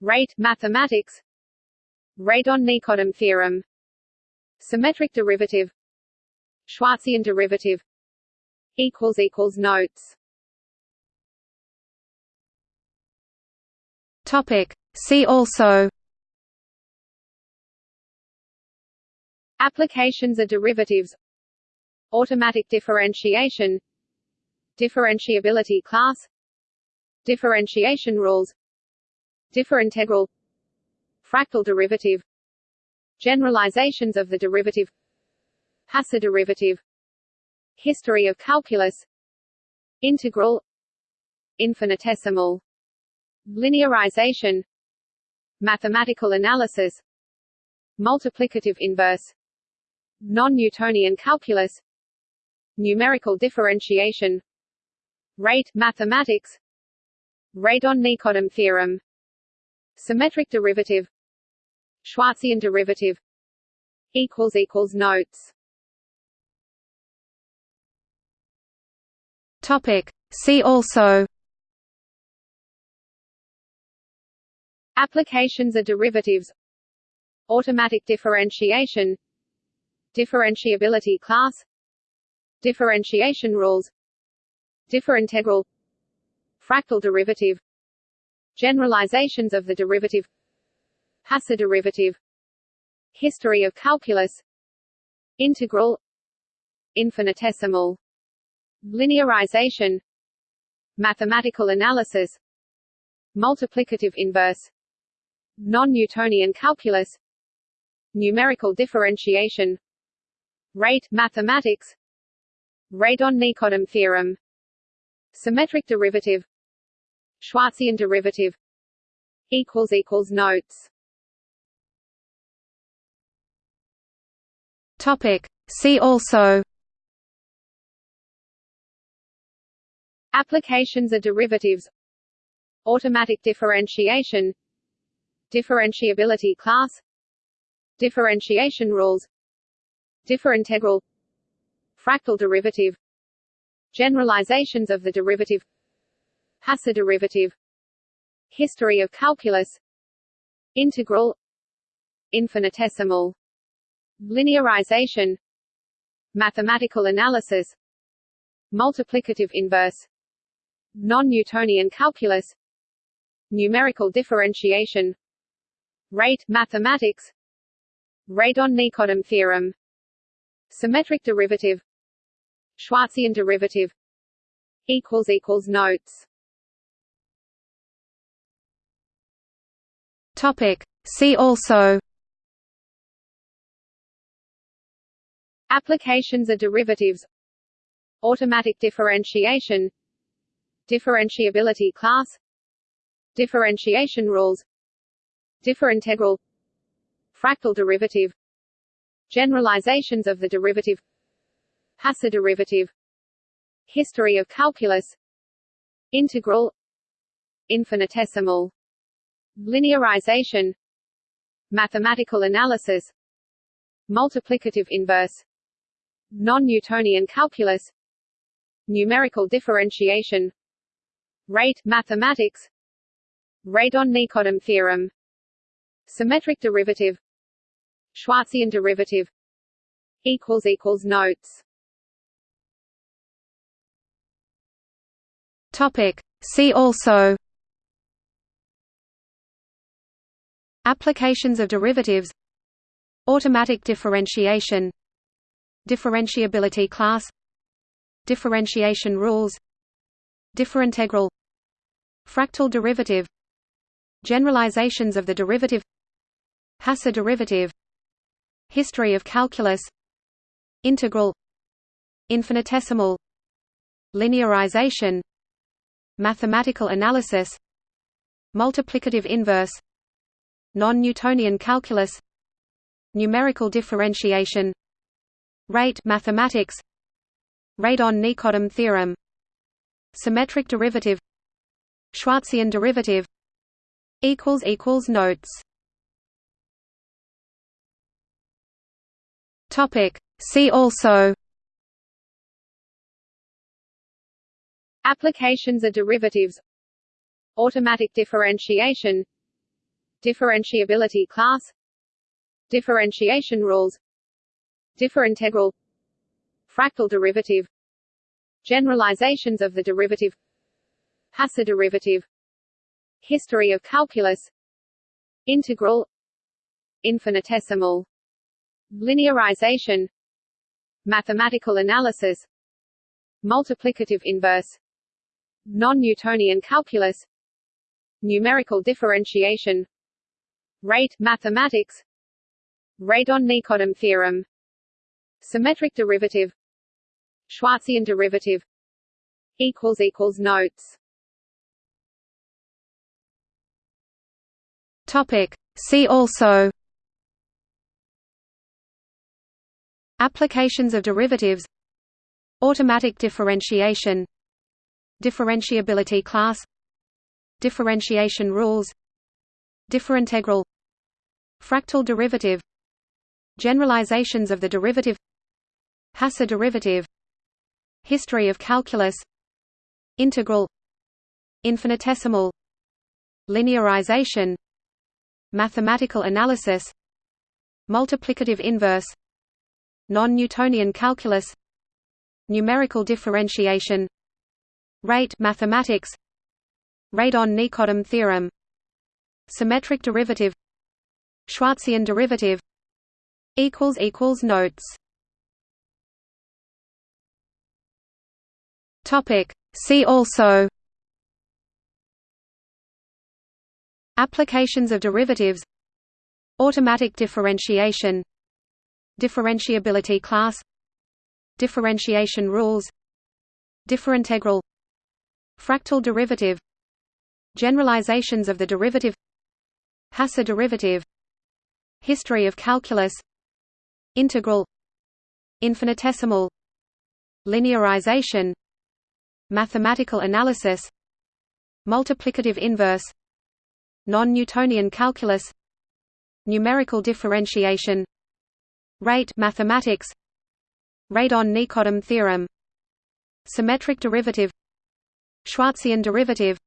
rate mathematics. Radon-nikodym theorem. Symmetric derivative. Schwarzian derivative. Equals equals notes. Topic. See also. Applications of derivatives. Automatic differentiation. Differentiability class. Differentiation rules differintegral fractal derivative. Generalizations of the derivative. Hasse derivative. History of calculus. Integral. Infinitesimal. Linearization. Mathematical analysis. Multiplicative inverse. non-Newtonian calculus. Numerical differentiation. Rate mathematics. Radon-nikodym theorem symmetric derivative. Schwarzian derivative. Equals equals notes. Topic. See also. Applications of derivatives. Automatic differentiation. Differentiability class. Differentiation rules. Differintegral fractal derivative generalizations of the derivative Hasse derivative history of calculus integral infinitesimal linearization mathematical analysis multiplicative inverse non-Newtonian calculus numerical differentiation rate mathematics radon-nikodym theorem symmetric derivative Schwarzian derivative equals equals notes. Topic. See also applications of derivatives automatic differentiation differentiability class differentiation rules differintegral fractal derivative generalizations of the derivative Hasse derivative history of calculus integral infinitesimal linearization mathematical analysis multiplicative inverse non-Newtonian calculus numerical differentiation rate mathematics radon-nikodym theorem symmetric derivative Schwarzian derivative notes topic. See also. Applications of derivatives. Automatic differentiation. Differentiability class. Differentiation rules. Differintegral. Fractal derivative. Generalizations of the derivative. Hasse derivative. History of calculus. Integral. Infinitesimal linearization. Mathematical analysis. Multiplicative inverse. non-Newtonian calculus. Numerical differentiation. Rate mathematics. Radon-nikodym theorem. Symmetric derivative. Schwarzian derivative. Equals equals notes. Topic. See also Applications of derivatives. Automatic differentiation. Differentiability class. Differentiation rules. Differintegral. Fractal derivative. Generalizations of the derivative. Hasse derivative. History of calculus. Integral. Infinitesimal. Linearization. Mathematical analysis. Multiplicative inverse Non-Newtonian calculus. Numerical differentiation. Rate mathematics. Radon-Nikodym theorem. Symmetric derivative. Schwarzian derivative. Equals equals Notes. Topic. See also. Applications of derivatives. Automatic differentiation Differentiability class. Differentiation rules. Differintegral. Fractal derivative. Generalizations of the derivative. Hasse derivative. History of calculus. Integral. Infinitesimal. Linearization. Mathematical analysis. Multiplicative inverse. Non-Newtonian calculus. Numerical differentiation Rate mathematics. Radon-Nikodym theorem. Symmetric derivative. Schwarzian derivative. Equals equals notes. Topic. See also. Applications of derivatives. Automatic differentiation. Differentiability class. Differentiation rules. Differintegral Fractal derivative Generalizations of the derivative Hasse derivative History of calculus Integral Infinitesimal Linearization Mathematical analysis Multiplicative inverse Non-Newtonian calculus Numerical differentiation Rate mathematics Radon-Nikodym theorem Symmetric derivative Schwarzian derivative equals equals notes. Topic. See also applications of derivatives automatic differentiation differentiability class differentiation rules differintegral fractal derivative generalizations of the derivative Hasse derivative History of calculus Integral Infinitesimal Linearization Mathematical analysis Multiplicative inverse Non-Newtonian calculus Numerical differentiation Rate mathematics Radon-Nikodym theorem Symmetric derivative Schwarzian derivative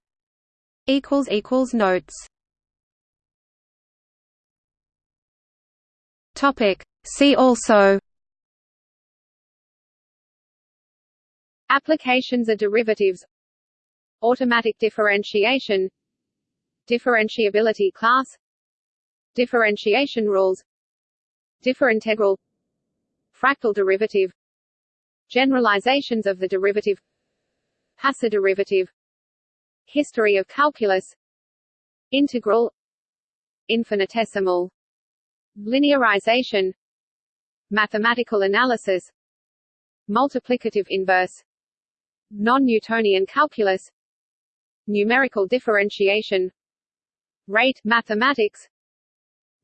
Notes Topic. See also. Applications of derivatives. Automatic differentiation. Differentiability class. Differentiation rules. Differintegral. Fractal derivative. Generalizations of the derivative. Hasse derivative. History of calculus. Integral. Infinitesimal Linearization. Mathematical analysis. Multiplicative inverse. Non-Newtonian calculus. Numerical differentiation. Rate mathematics.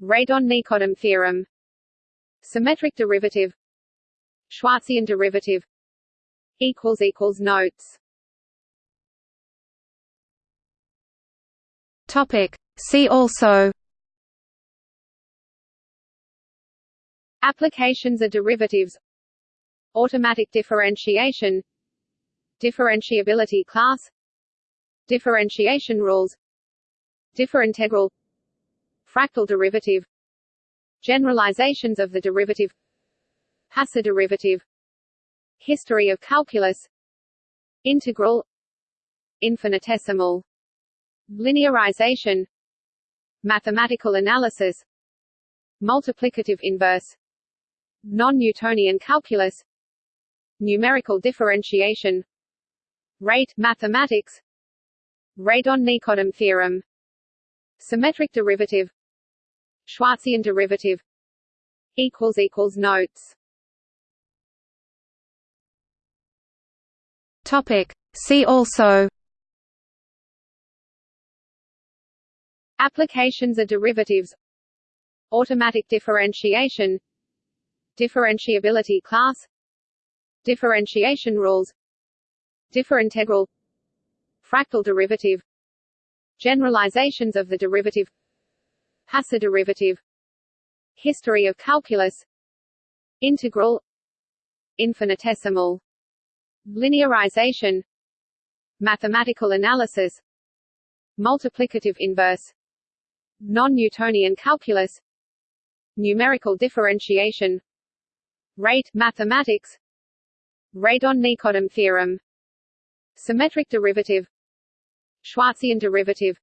Radon-Nikodym theorem. Symmetric derivative. Schwarzian derivative. Equals equals Notes. Topic. See also Applications are derivatives. Automatic differentiation. Differentiability class. Differentiation rules. Differintegral. Fractal derivative. Generalizations of the derivative. Hasse derivative. History of calculus. Integral. Infinitesimal. Linearization. Mathematical analysis. Multiplicative inverse non-Newtonian calculus. Numerical differentiation. Rate mathematics. Radon-Nikodym theorem. Symmetric derivative. Schwarzian derivative. Equals equals notes. Topic. See also. Applications of derivatives. Automatic differentiation Differentiability class. Differentiation rules. Differintegral. Fractal derivative. Generalizations of the derivative. Hasse derivative. History of calculus. Integral. Infinitesimal. Linearization. Mathematical analysis. Multiplicative inverse. Non-Newtonian calculus. Numerical differentiation Rate mathematics. Radon-Nikodym theorem. Symmetric derivative. Schwarzian derivative.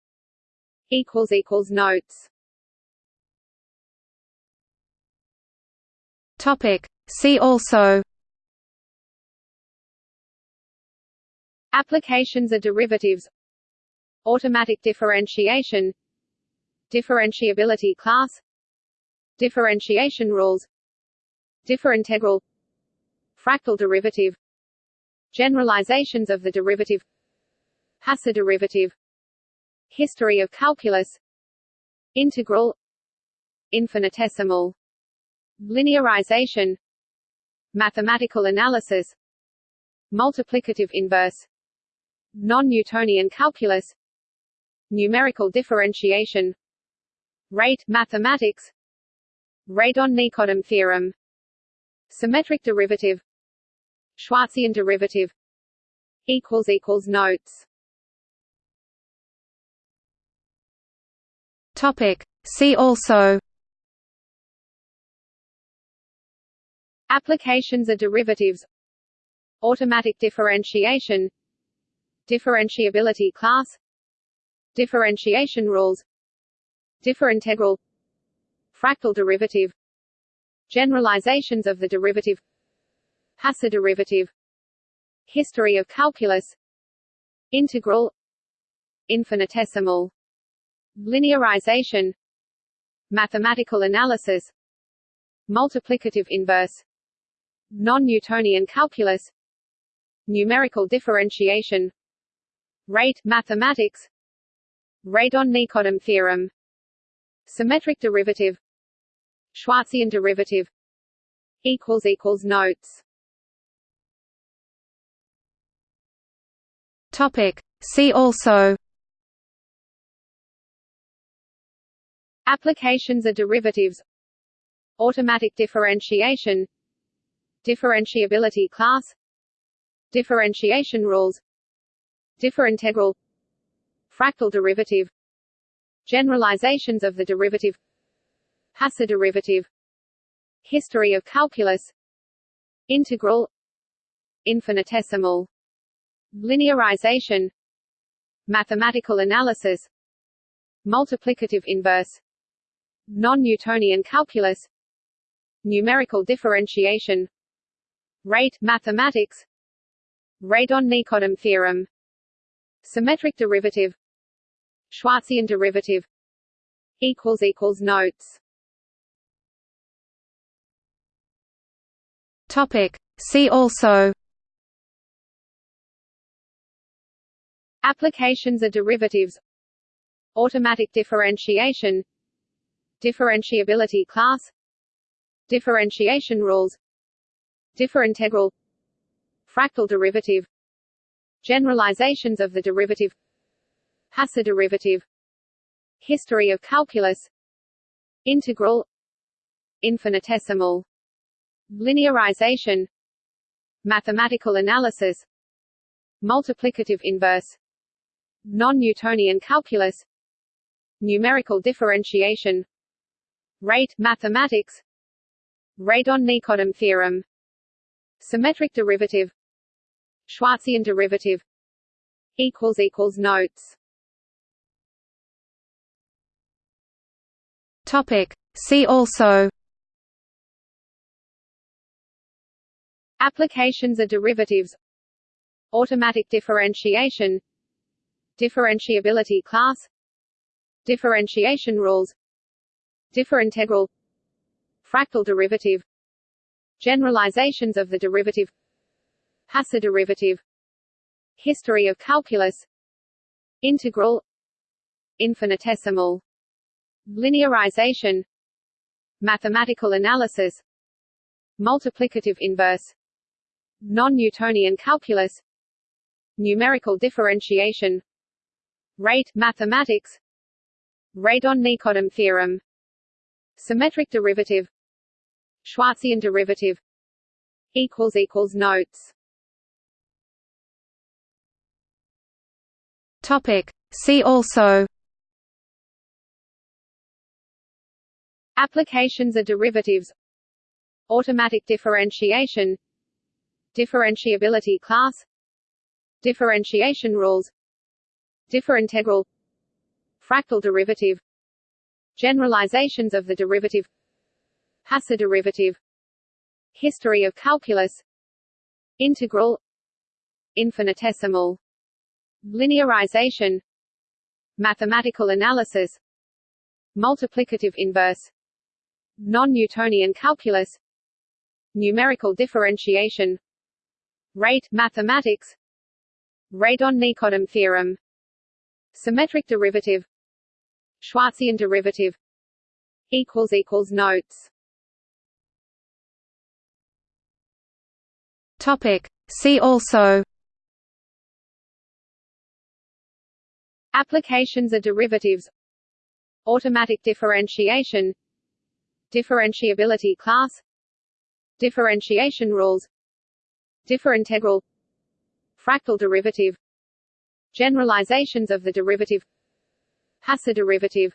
Equals equals notes. Topic. See also. Applications of derivatives. Automatic differentiation. Differentiability class. Differentiation rules Differintegral Fractal derivative. Generalizations of the derivative. Hasse derivative. History of calculus. Integral. Infinitesimal. Linearization. Mathematical analysis. Multiplicative inverse. Non-Newtonian calculus. Numerical differentiation. Rate mathematics. Radon-Nikodym theorem Symmetric derivative. Schwarzian derivative. Equals equals notes. Topic. See also. Applications of derivatives. Automatic differentiation. Differentiability class. Differentiation rules. Differintegral Fractal derivative Generalizations of the derivative Hasse derivative History of calculus Integral Infinitesimal Linearization Mathematical analysis Multiplicative inverse Non-Newtonian calculus Numerical differentiation Rate mathematics Radon-Nikodym theorem Symmetric derivative Schwarzian derivative equals equals notes. Topic. See also Applications of derivatives. Automatic differentiation. Differentiability class. Differentiation rules. Differintegral. Fractal derivative. Generalizations of the derivative Hasse derivative History of calculus Integral Infinitesimal Linearization Mathematical analysis Multiplicative inverse Non-Newtonian calculus Numerical differentiation Rate mathematics Radon-Nikodym theorem Symmetric derivative Schwarzian derivative equals equals notes Topic. See also. Applications of derivatives. Automatic differentiation. Differentiability class. Differentiation rules. Differintegral. Fractal derivative. Generalizations of the derivative. Hasse derivative. History of calculus. Integral. Infinitesimal Linearization. Mathematical analysis. Multiplicative inverse. non-Newtonian calculus. Numerical differentiation. Rate mathematics. Radon-nikodym theorem. Symmetric derivative. Schwarzian derivative. Equals equals notes. Topic. See also Applications are derivatives. Automatic differentiation. Differentiability class. Differentiation rules. Differintegral. Fractal derivative. Generalizations of the derivative. Hasse derivative. History of calculus. Integral. Infinitesimal. Linearization. Mathematical analysis. Multiplicative inverse Non-Newtonian calculus. Numerical differentiation. Rate mathematics. Radon-Nikodym theorem. Symmetric derivative. Schwarzian derivative. Equals equals notes. Topic. See also. Applications of derivatives. Automatic differentiation Differentiability class. Differentiation rules. Differintegral. Fractal derivative. Generalizations of the derivative. Hasse derivative. History of calculus. Integral. Infinitesimal. Linearization. Mathematical analysis. Multiplicative inverse. Non-Newtonian calculus. Numerical differentiation Rate mathematics. Radon-Nikodym theorem. Symmetric derivative. Schwarzian derivative. Equals equals notes. Topic. See also. Applications of derivatives. Automatic differentiation. Differentiability class. Differentiation rules Differintegral Fractal derivative. Generalizations of the derivative. Hasse derivative.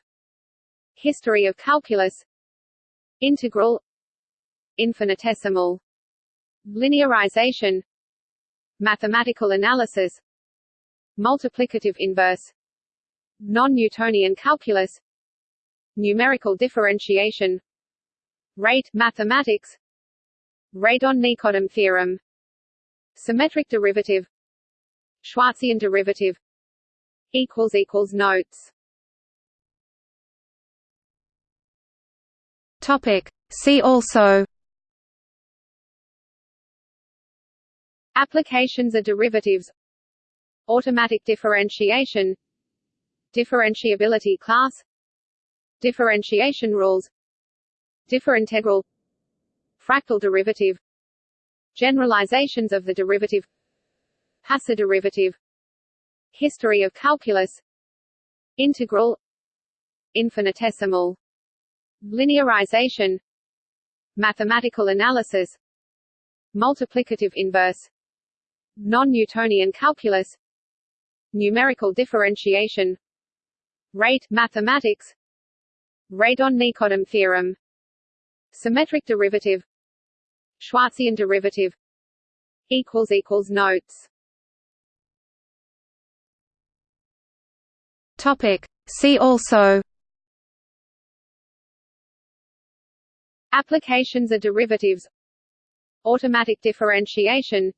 History of calculus. Integral. Infinitesimal. Linearization. Mathematical analysis. Multiplicative inverse. Non-Newtonian calculus. Numerical differentiation. Rate mathematics. Radon-Nikodym theorem Symmetric derivative. Schwarzian derivative. Equals equals notes. Topic. See also. Applications of derivatives. Automatic differentiation. Differentiability class. Differentiation rules. Differintegral Fractal derivative Generalizations of the derivative Hasse derivative History of calculus Integral Infinitesimal Linearization Mathematical analysis Multiplicative inverse Non-Newtonian calculus Numerical differentiation Rate mathematics Radon-Nikodym theorem Symmetric derivative Schwarzian derivative equals equals notes. Topic. See also Applications of derivatives Automatic differentiation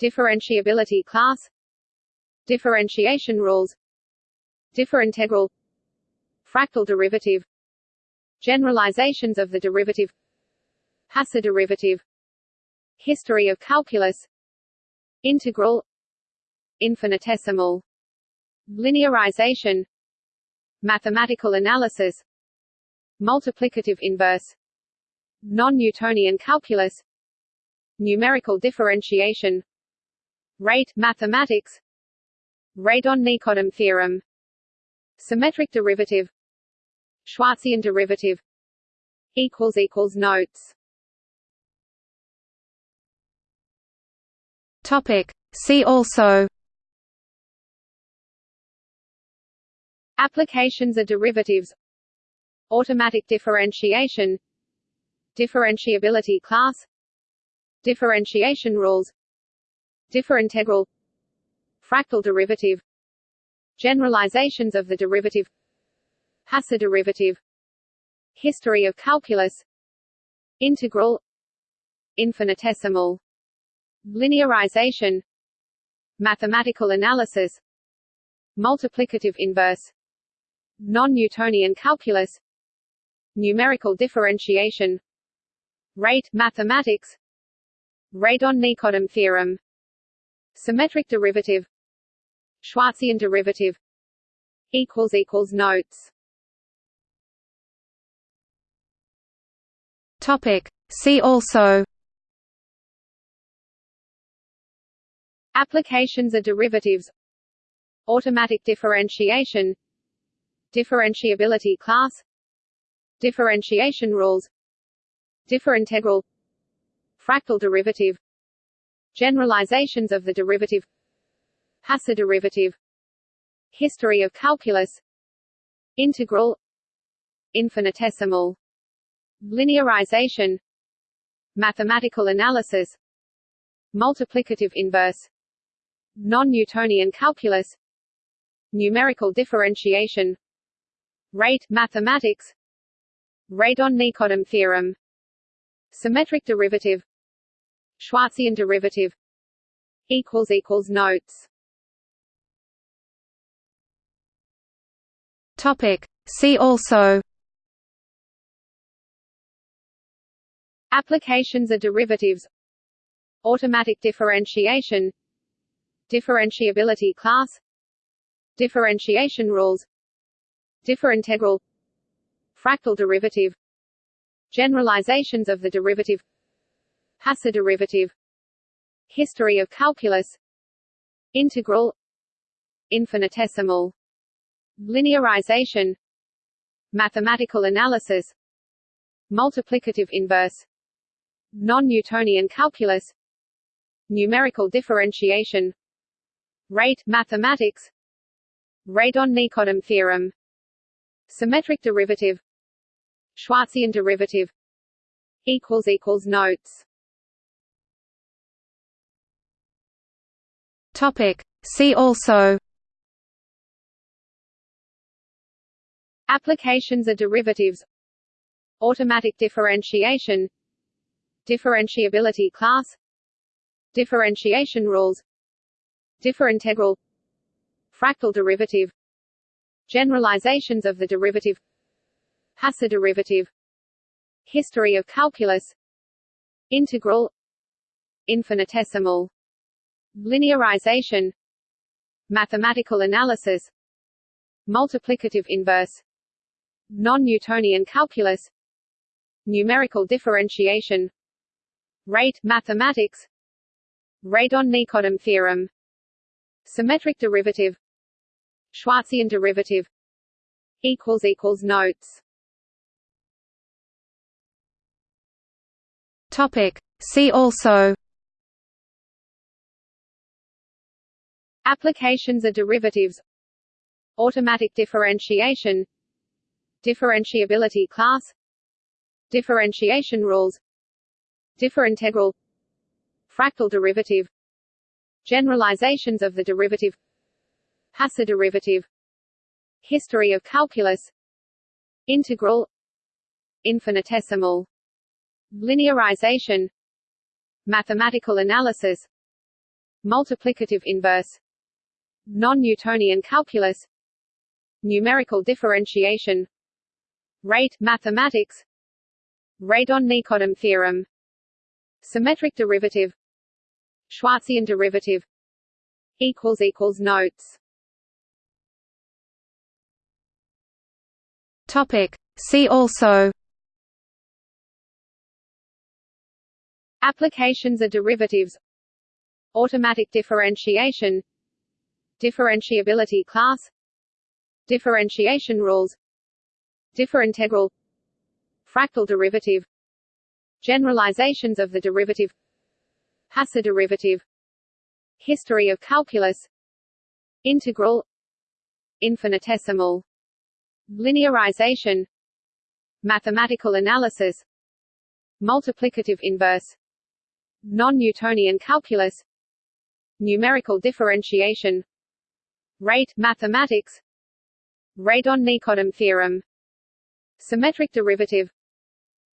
Differentiability class Differentiation rules Differintegral Fractal derivative Generalizations of the derivative Hasse derivative. History of calculus. Integral. Infinitesimal. Linearization. Mathematical analysis. Multiplicative inverse. Non-Newtonian calculus. Numerical differentiation. Rate mathematics. Radon-Nikodym theorem. Symmetric derivative. Schwarzian derivative. Notes Topic. See also. Applications of derivatives. Automatic differentiation. Differentiability class. Differentiation rules. Differintegral. Fractal derivative. Generalizations of the derivative. Hasse derivative. History of calculus. Integral. Infinitesimal Linearization. Mathematical analysis. Multiplicative inverse. Non-Newtonian calculus. Numerical differentiation. Rate mathematics. Radon-Nikodym theorem. Symmetric derivative. Schwarzian derivative. Equals equals notes. Topic. See also Applications are derivatives. Automatic differentiation. Differentiability class. Differentiation rules. Differintegral. Fractal derivative. Generalizations of the derivative. Hasse derivative. History of calculus. Integral. Infinitesimal. Linearization. Mathematical analysis. Multiplicative inverse Non-Newtonian calculus. Numerical differentiation. Rate mathematics. Radon-Nikodym theorem. Symmetric derivative. Schwarzian derivative. Equals equals notes. Topic. See also. Applications of derivatives. Automatic differentiation Differentiability class. Differentiation rules. Differintegral. Fractal derivative. Generalizations of the derivative. Hasse derivative. History of calculus. Integral. Infinitesimal. Linearization. Mathematical analysis. Multiplicative inverse. Non-Newtonian calculus. Numerical differentiation Rate mathematics. Radon-Nikodym theorem. Symmetric derivative. Schwarzian derivative. Equals equals notes. Topic. See also. Applications of derivatives. Automatic differentiation. Differentiability class. Differentiation rules Differintegral Fractal derivative. Generalizations of the derivative. Hasse derivative. History of calculus. Integral. Infinitesimal. Linearization. Mathematical analysis. Multiplicative inverse. Non-Newtonian calculus. Numerical differentiation. Rate mathematics. Radon-Nikodym theorem Symmetric derivative. Schwarzian derivative. Equals equals notes. Topic. See also. Applications of derivatives. Automatic differentiation. Differentiability class. Differentiation rules. Differintegral Fractal derivative Generalizations of the derivative Hasse derivative History of calculus Integral Infinitesimal Linearization Mathematical analysis Multiplicative inverse Non-Newtonian calculus Numerical differentiation Rate mathematics Radon-Nikodym theorem Symmetric derivative Schwarzian derivative equals equals notes. Topic. See also Applications of derivatives Automatic differentiation Differentiability class Differentiation rules Differintegral Fractal derivative Generalizations of the derivative Hasse derivative. History of calculus. Integral. Infinitesimal. Linearization. Mathematical analysis. Multiplicative inverse. Non-Newtonian calculus. Numerical differentiation. Rate mathematics. Radon-Nikodym theorem. Symmetric derivative.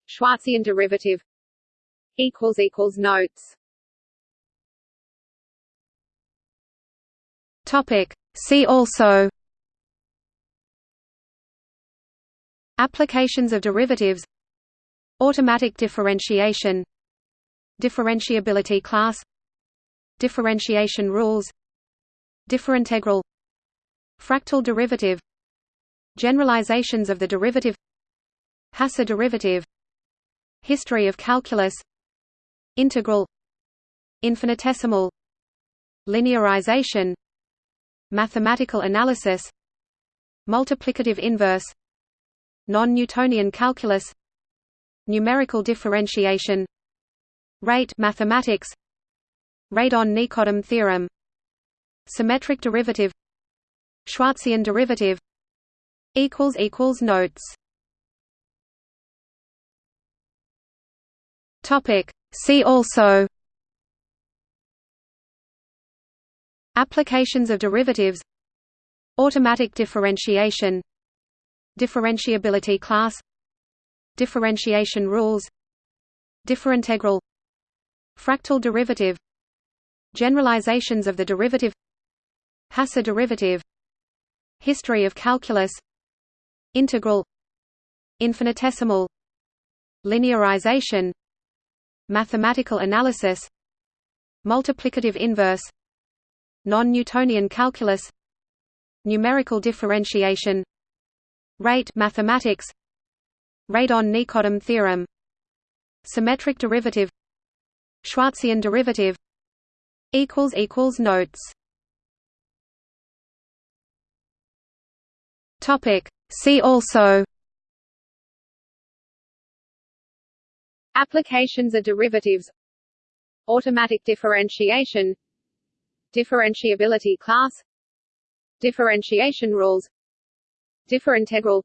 Schwarzian derivative. Notes Topic. See also Applications of derivatives Automatic differentiation Differentiability class Differentiation rules Differintegral Fractal derivative Generalizations of the derivative Hasse derivative History of calculus Integral Infinitesimal Linearization Mathematical analysis Multiplicative inverse Non-Newtonian calculus Numerical differentiation Rate mathematics Radon-Nikodym theorem Symmetric derivative Schwarzian derivative equals equals notes. Topic. See also applications of derivatives. Automatic differentiation. Differentiability class. Differentiation rules. Differintegral. Fractal derivative. Generalizations of the derivative. Hasse derivative. History of calculus. Integral. Infinitesimal. Linearization. Mathematical analysis. Multiplicative inverse Non-Newtonian calculus. Numerical differentiation. Rate mathematics. Radon-Nikodym theorem. Symmetric derivative. Schwarzian derivative. Equals equals Notes. Topic. See also. Applications of derivatives. Automatic differentiation Differentiability class. Differentiation rules. Differintegral.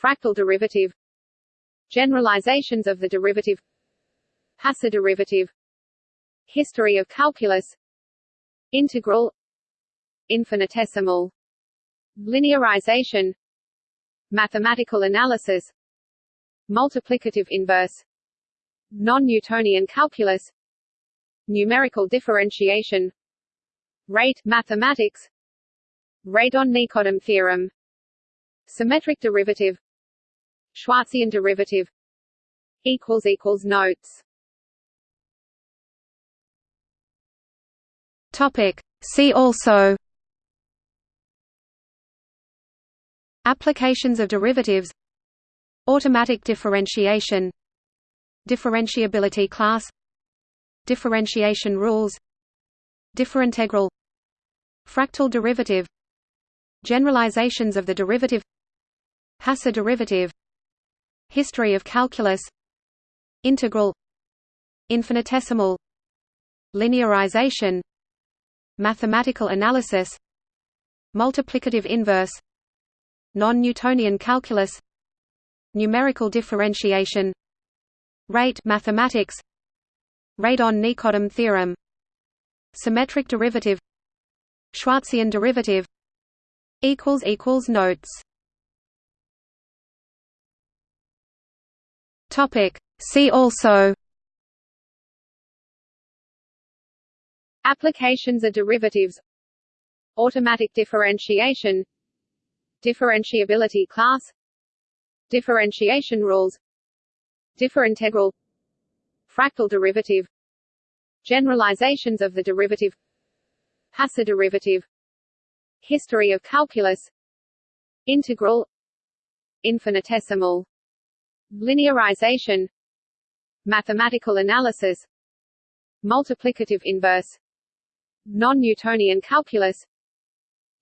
Fractal derivative. Generalizations of the derivative. Hasse derivative. History of calculus. Integral. Infinitesimal. Linearization. Mathematical analysis. Multiplicative inverse. Non-Newtonian calculus. Numerical differentiation Rate mathematics. Radon-Nikodym theorem. Symmetric derivative. Schwarzian derivative. Equals equals Notes. Topic. See also. Applications of derivatives. Automatic differentiation. Differentiability class. Differentiation rules. Differintegral Fractal derivative Generalizations of the derivative Hasse derivative History of calculus Integral Infinitesimal Linearization Mathematical analysis Multiplicative inverse Non-Newtonian calculus Numerical differentiation Rate mathematics Radon-Nikodym theorem Symmetric derivative Schwarzian derivative Notes. Topic. See also Applications of derivatives. Automatic differentiation. Differentiability class. Differentiation rules. Differintegral. Fractal derivative. Generalizations of the derivative Hasse derivative History of calculus Integral Infinitesimal Linearization Mathematical analysis Multiplicative inverse Non-Newtonian calculus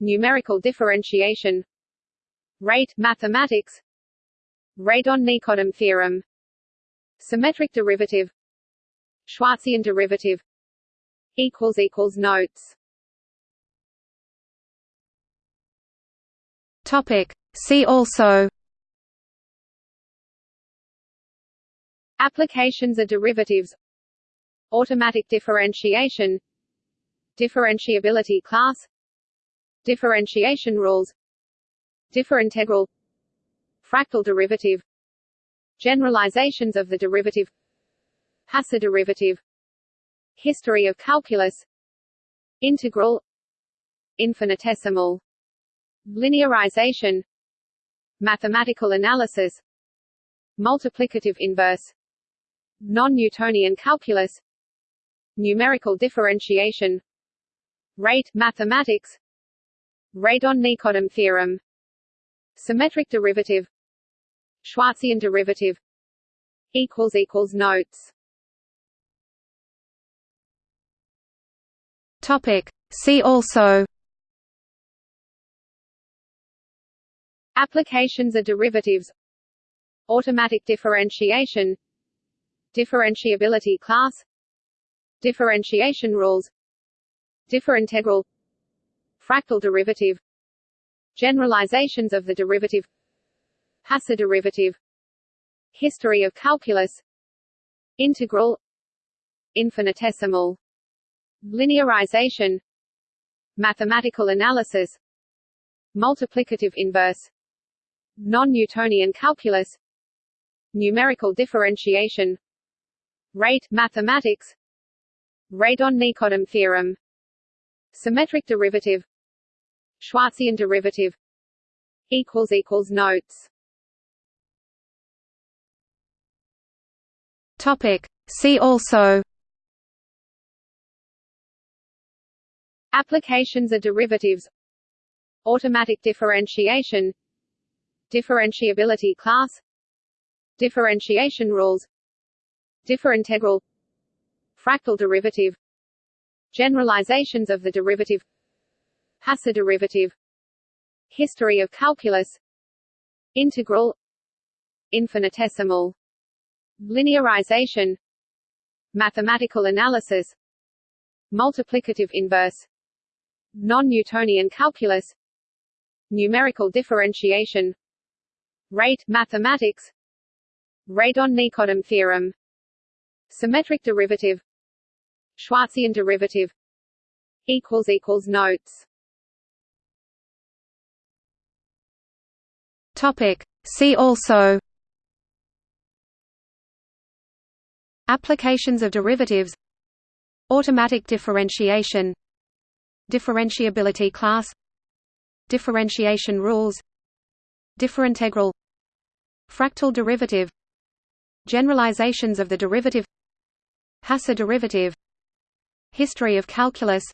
Numerical differentiation Rate mathematics Radon-Nikodym theorem Symmetric derivative Schwarzian derivative Equals equals notes. Topic. See also. Applications of derivatives. Automatic differentiation. Differentiability class. Differentiation rules. Differintegral. Fractal derivative. Generalizations of the derivative. Hasse derivative. History of calculus. Integral. Infinitesimal Linearization. Mathematical analysis. Multiplicative inverse. Non-Newtonian calculus. Numerical differentiation. Rate mathematics. Radon-Nikodym theorem. Symmetric derivative. Schwarzian derivative. Equals equals notes. Topic. See also Applications of derivatives. Automatic differentiation. Differentiability class. Differentiation rules. Differintegral. Fractal derivative. Generalizations of the derivative. Hasse derivative. History of calculus. Integral. Infinitesimal. Linearization. Mathematical analysis. Multiplicative inverse Non-Newtonian calculus. Numerical differentiation. Rate mathematics. Radon-Nikodym theorem. Symmetric derivative. Schwarzian derivative. Equals equals notes. Topic. See also. Applications of derivatives. Automatic differentiation Differentiability class. Differentiation rules. Differintegral. Fractal derivative. Generalizations of the derivative. Hasse derivative. History of calculus. Integral. Infinitesimal. Linearization. Mathematical analysis. Multiplicative inverse. Non-Newtonian calculus. Numerical differentiation Rate mathematics. Radon-Nikodym theorem. Symmetric derivative. Schwarzian derivative. Equals equals notes. Topic. See also. Applications of derivatives. Automatic differentiation. Differentiability class. Differentiation rules Differintegral Fractal derivative Generalizations of the derivative Hasse derivative History of calculus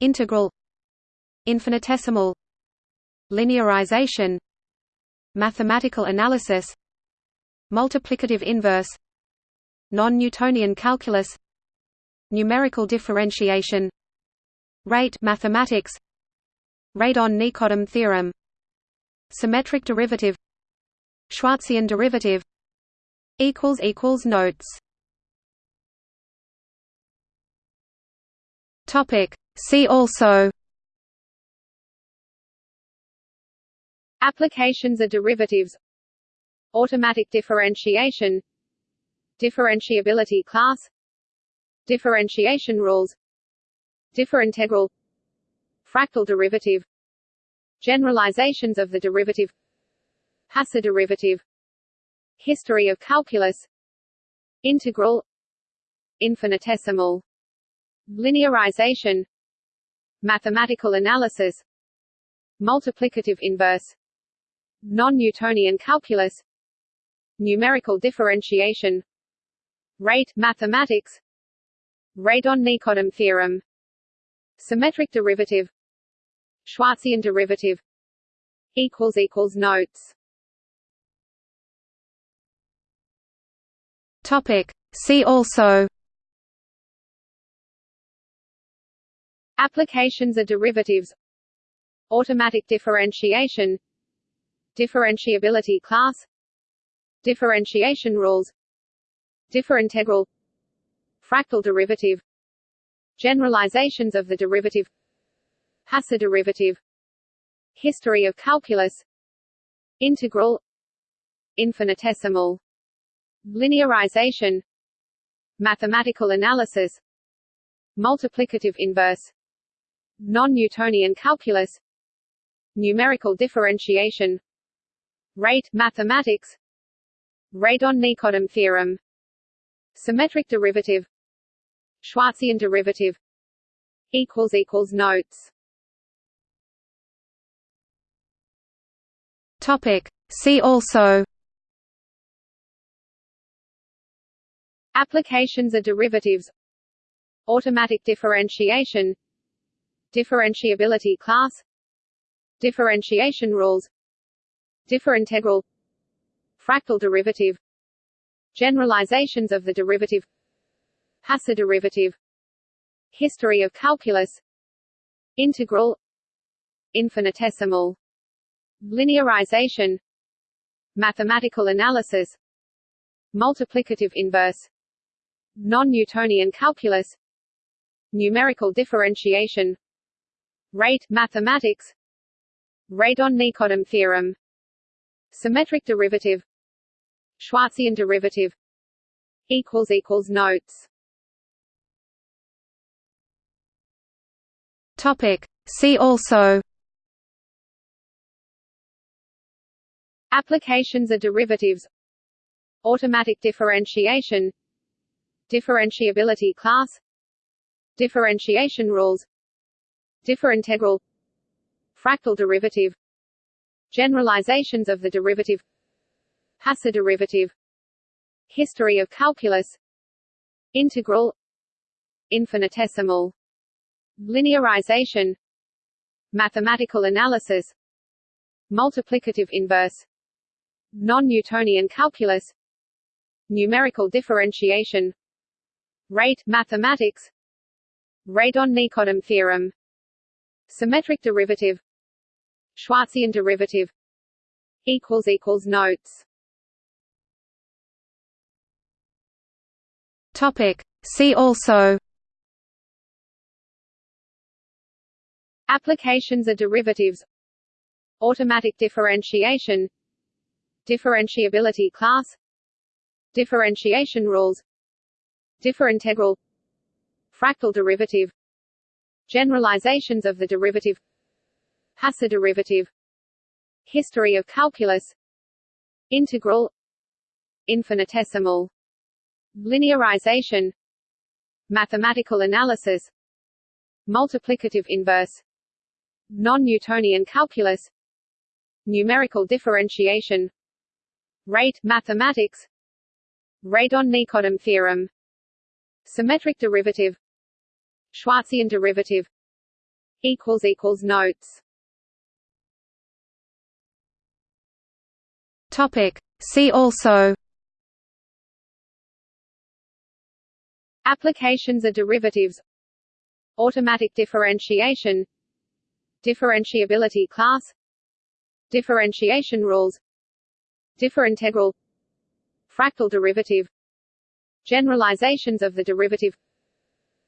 Integral Infinitesimal Linearization Mathematical analysis Multiplicative inverse Non-Newtonian calculus Numerical differentiation Rate mathematics Radon-Nikodym theorem Symmetric derivative Schwarzian derivative equals equals notes. Topic. See also. Applications of derivatives. Automatic differentiation. Differentiability class. Differentiation rules. Differintegral fractal derivative generalizations of the derivative Hasse derivative History of calculus Integral Infinitesimal Linearization Mathematical analysis Multiplicative inverse Non-Newtonian calculus Numerical differentiation Rate mathematics Radon-Nikodym theorem Symmetric derivative Schwarzian derivative equals equals notes. Topic. See also Applications of derivatives. Automatic differentiation. Differentiability class. Differentiation rules. Differintegral. Fractal derivative. Generalizations of the derivative Hasse derivative History of calculus Integral Infinitesimal Linearization Mathematical analysis Multiplicative inverse Non-Newtonian calculus Numerical differentiation Rate mathematics Radon-Nikodym theorem Symmetric derivative Schwarzian derivative equals equals notes Topic. See also. Applications of derivatives. Automatic differentiation. Differentiability class. Differentiation rules. Differintegral. Fractal derivative. Generalizations of the derivative. Hasse derivative. History of calculus. Integral. Infinitesimal Linearization. Mathematical analysis. Multiplicative inverse. Non-Newtonian calculus. Numerical differentiation. Rate mathematics. Radon-Nikodym theorem. Symmetric derivative. Schwarzian derivative. Equals equals notes. Topic. See also Applications are derivatives. Automatic differentiation. Differentiability class. Differentiation rules. Differintegral. Fractal derivative. Generalizations of the derivative. Hasse derivative. History of calculus. Integral. Infinitesimal. Linearization. Mathematical analysis. Multiplicative inverse Non-Newtonian calculus. Numerical differentiation. Rate mathematics. Radon-Nikodym theorem. Symmetric derivative. Schwarzian derivative. Equals equals notes. Topic. See also. Applications of derivatives. Automatic differentiation Differentiability class. Differentiation rules. Differintegral. Fractal derivative. Generalizations of the derivative. Hasse derivative. History of calculus. Integral. Infinitesimal. Linearization. Mathematical analysis. Multiplicative inverse. Non-Newtonian calculus. Numerical differentiation Rate mathematics. Radon-Nikodym theorem. Symmetric derivative. Schwarzian derivative. Equals equals notes. Topic. See also. Applications of derivatives. Automatic differentiation. Differentiability class. Differentiation rules Differintegral Fractal derivative. Generalizations of the derivative.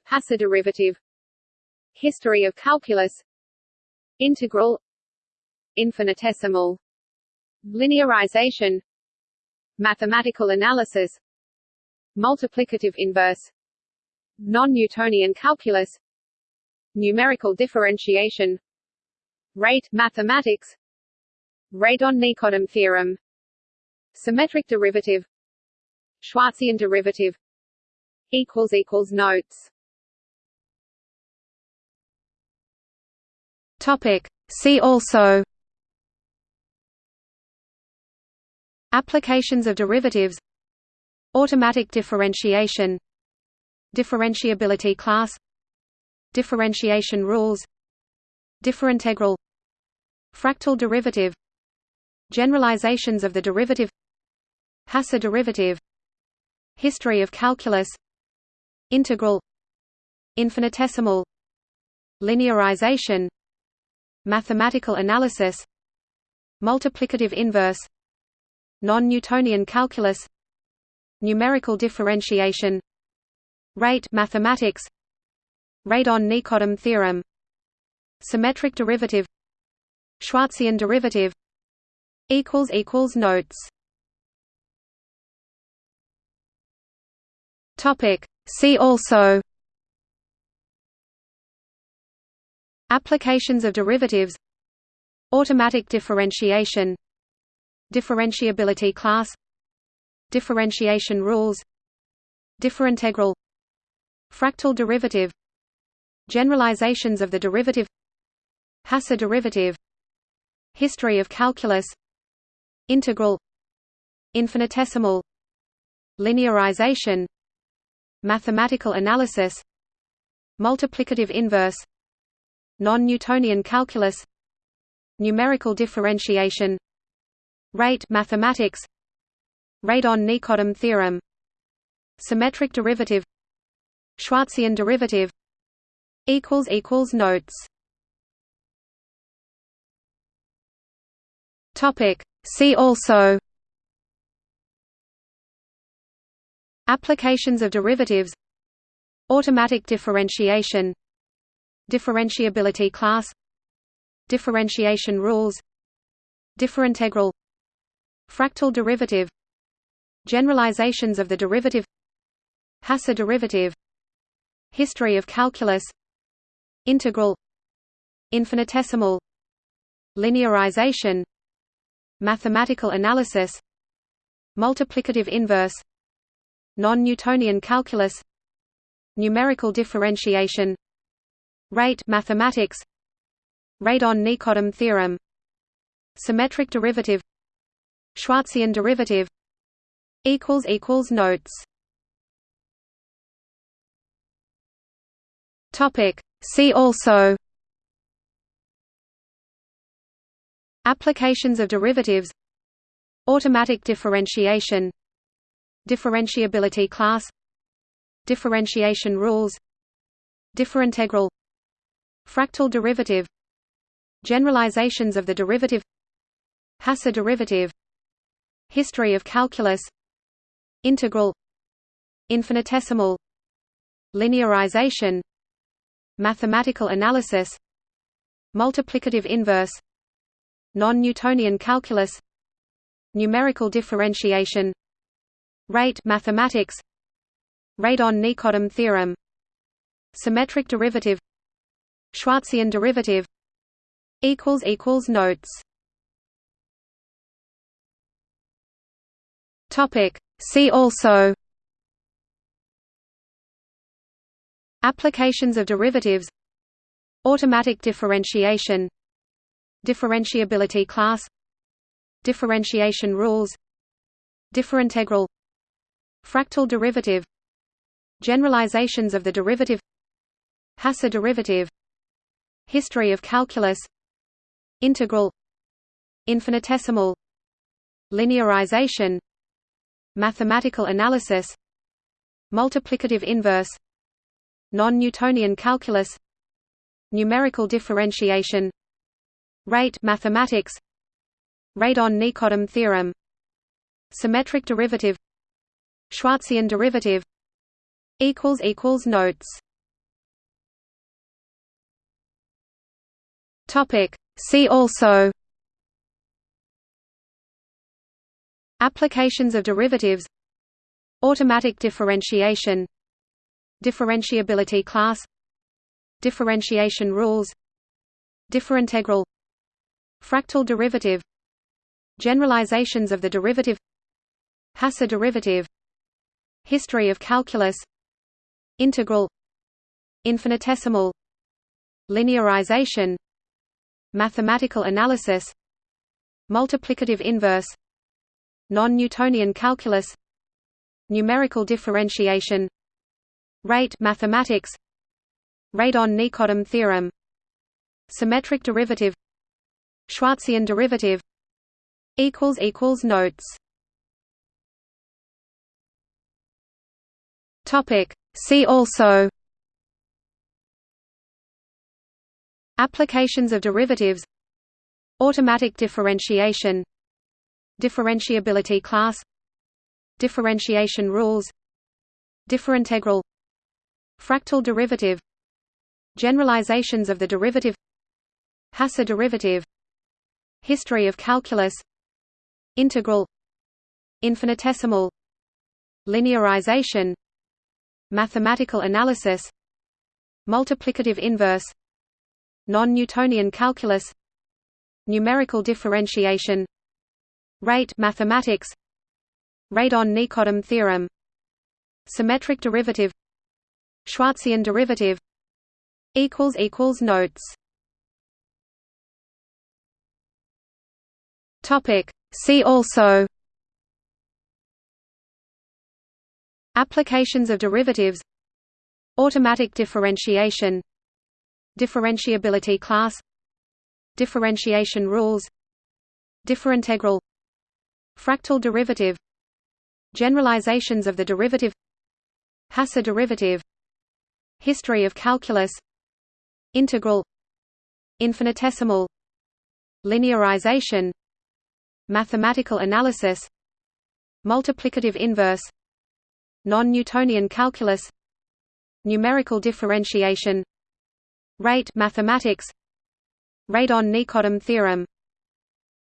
Hasse derivative. History of calculus. Integral. Infinitesimal. Linearization. Mathematical analysis. Multiplicative inverse. Non-Newtonian calculus. Numerical differentiation. Rate mathematics. Radon-Nikodym theorem Symmetric derivative. Schwarzian derivative. Equals equals notes. Topic. See also. Applications of derivatives. Automatic differentiation. Differentiability class. Differentiation rules. Differintegral. Fractal derivative. Generalizations of the derivative Hasse derivative History of calculus Integral Infinitesimal Linearization Mathematical analysis Multiplicative inverse Non-Newtonian calculus Numerical differentiation Rate mathematics Radon-Nikodym theorem Symmetric derivative Schwarzian derivative Notes Topic See also Applications of derivatives Automatic differentiation Differentiability class Differentiation rules Differintegral Fractal derivative Generalizations of the derivative Hasse derivative History of calculus Integral Infinitesimal Linearization Mathematical analysis Multiplicative inverse Non-Newtonian calculus Numerical differentiation Rate mathematics Radon-Nikodym theorem Symmetric derivative Schwarzian derivative equals equals Notes. Topic. See also Applications of derivatives. Automatic differentiation. Differentiability class. Differentiation rules. Differintegral. Fractal derivative. Generalizations of the derivative. Hasse derivative. History of calculus. Integral. Infinitesimal. Linearization. Mathematical analysis. Multiplicative inverse Non-Newtonian calculus. Numerical differentiation. Rate mathematics. Radon-Nikodym theorem. Symmetric derivative. Schwarzian derivative. Equals equals Notes. Topic. See also. Applications of derivatives. Automatic differentiation Differentiability class Differentiation rules Differintegral Fractal derivative Generalizations of the derivative Hasse derivative History of calculus Integral Infinitesimal Linearization Mathematical analysis Multiplicative inverse Non-Newtonian calculus Numerical differentiation Rate mathematics. Radon-Nikodym theorem. Symmetric derivative. Schwarzian derivative. Equals equals Notes. Topic. See also. Applications of derivatives. Automatic differentiation. Differentiability class. Differentiation rules. Differintegral Fractal derivative Generalizations of the derivative Hasse derivative History of calculus Integral Infinitesimal Linearization Mathematical analysis Multiplicative inverse Non-Newtonian calculus Numerical differentiation Rate mathematics Radon-Nikodym theorem Symmetric derivative Schwarzian derivative equals equals Notes. Topic. See also Applications of derivatives Automatic differentiation Differentiability class Differentiation rules Differintegral Fractal derivative Generalizations of the derivative Hasse derivative History of calculus Integral Infinitesimal Linearization Mathematical analysis Multiplicative inverse Non-Newtonian calculus Numerical differentiation Rate mathematics Radon-Nikodym theorem Symmetric derivative Schwarzian derivative Notes See also Applications of derivatives Automatic differentiation Differentiability class Differentiation rules Differintegral Fractal derivative Generalizations of the derivative Hasse derivative History of calculus Integral Infinitesimal Linearization Mathematical analysis Multiplicative inverse Non-Newtonian calculus Numerical differentiation Rate mathematics Radon-Nikodym theorem Symmetric derivative Schwarzian derivative equals equals notes. Topic. See also Applications of derivatives. Automatic differentiation. Differentiability class. Differentiation rules. Differintegral. Fractal derivative. Generalizations of the derivative. Hasse derivative. History of calculus. Integral. Infinitesimal. Linearization. Mathematical analysis. Multiplicative inverse Non-Newtonian calculus. Numerical differentiation. Rate mathematics. Radon-Nikodym theorem.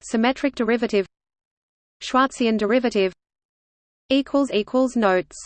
Symmetric derivative. Schwarzian derivative. Equals equals Notes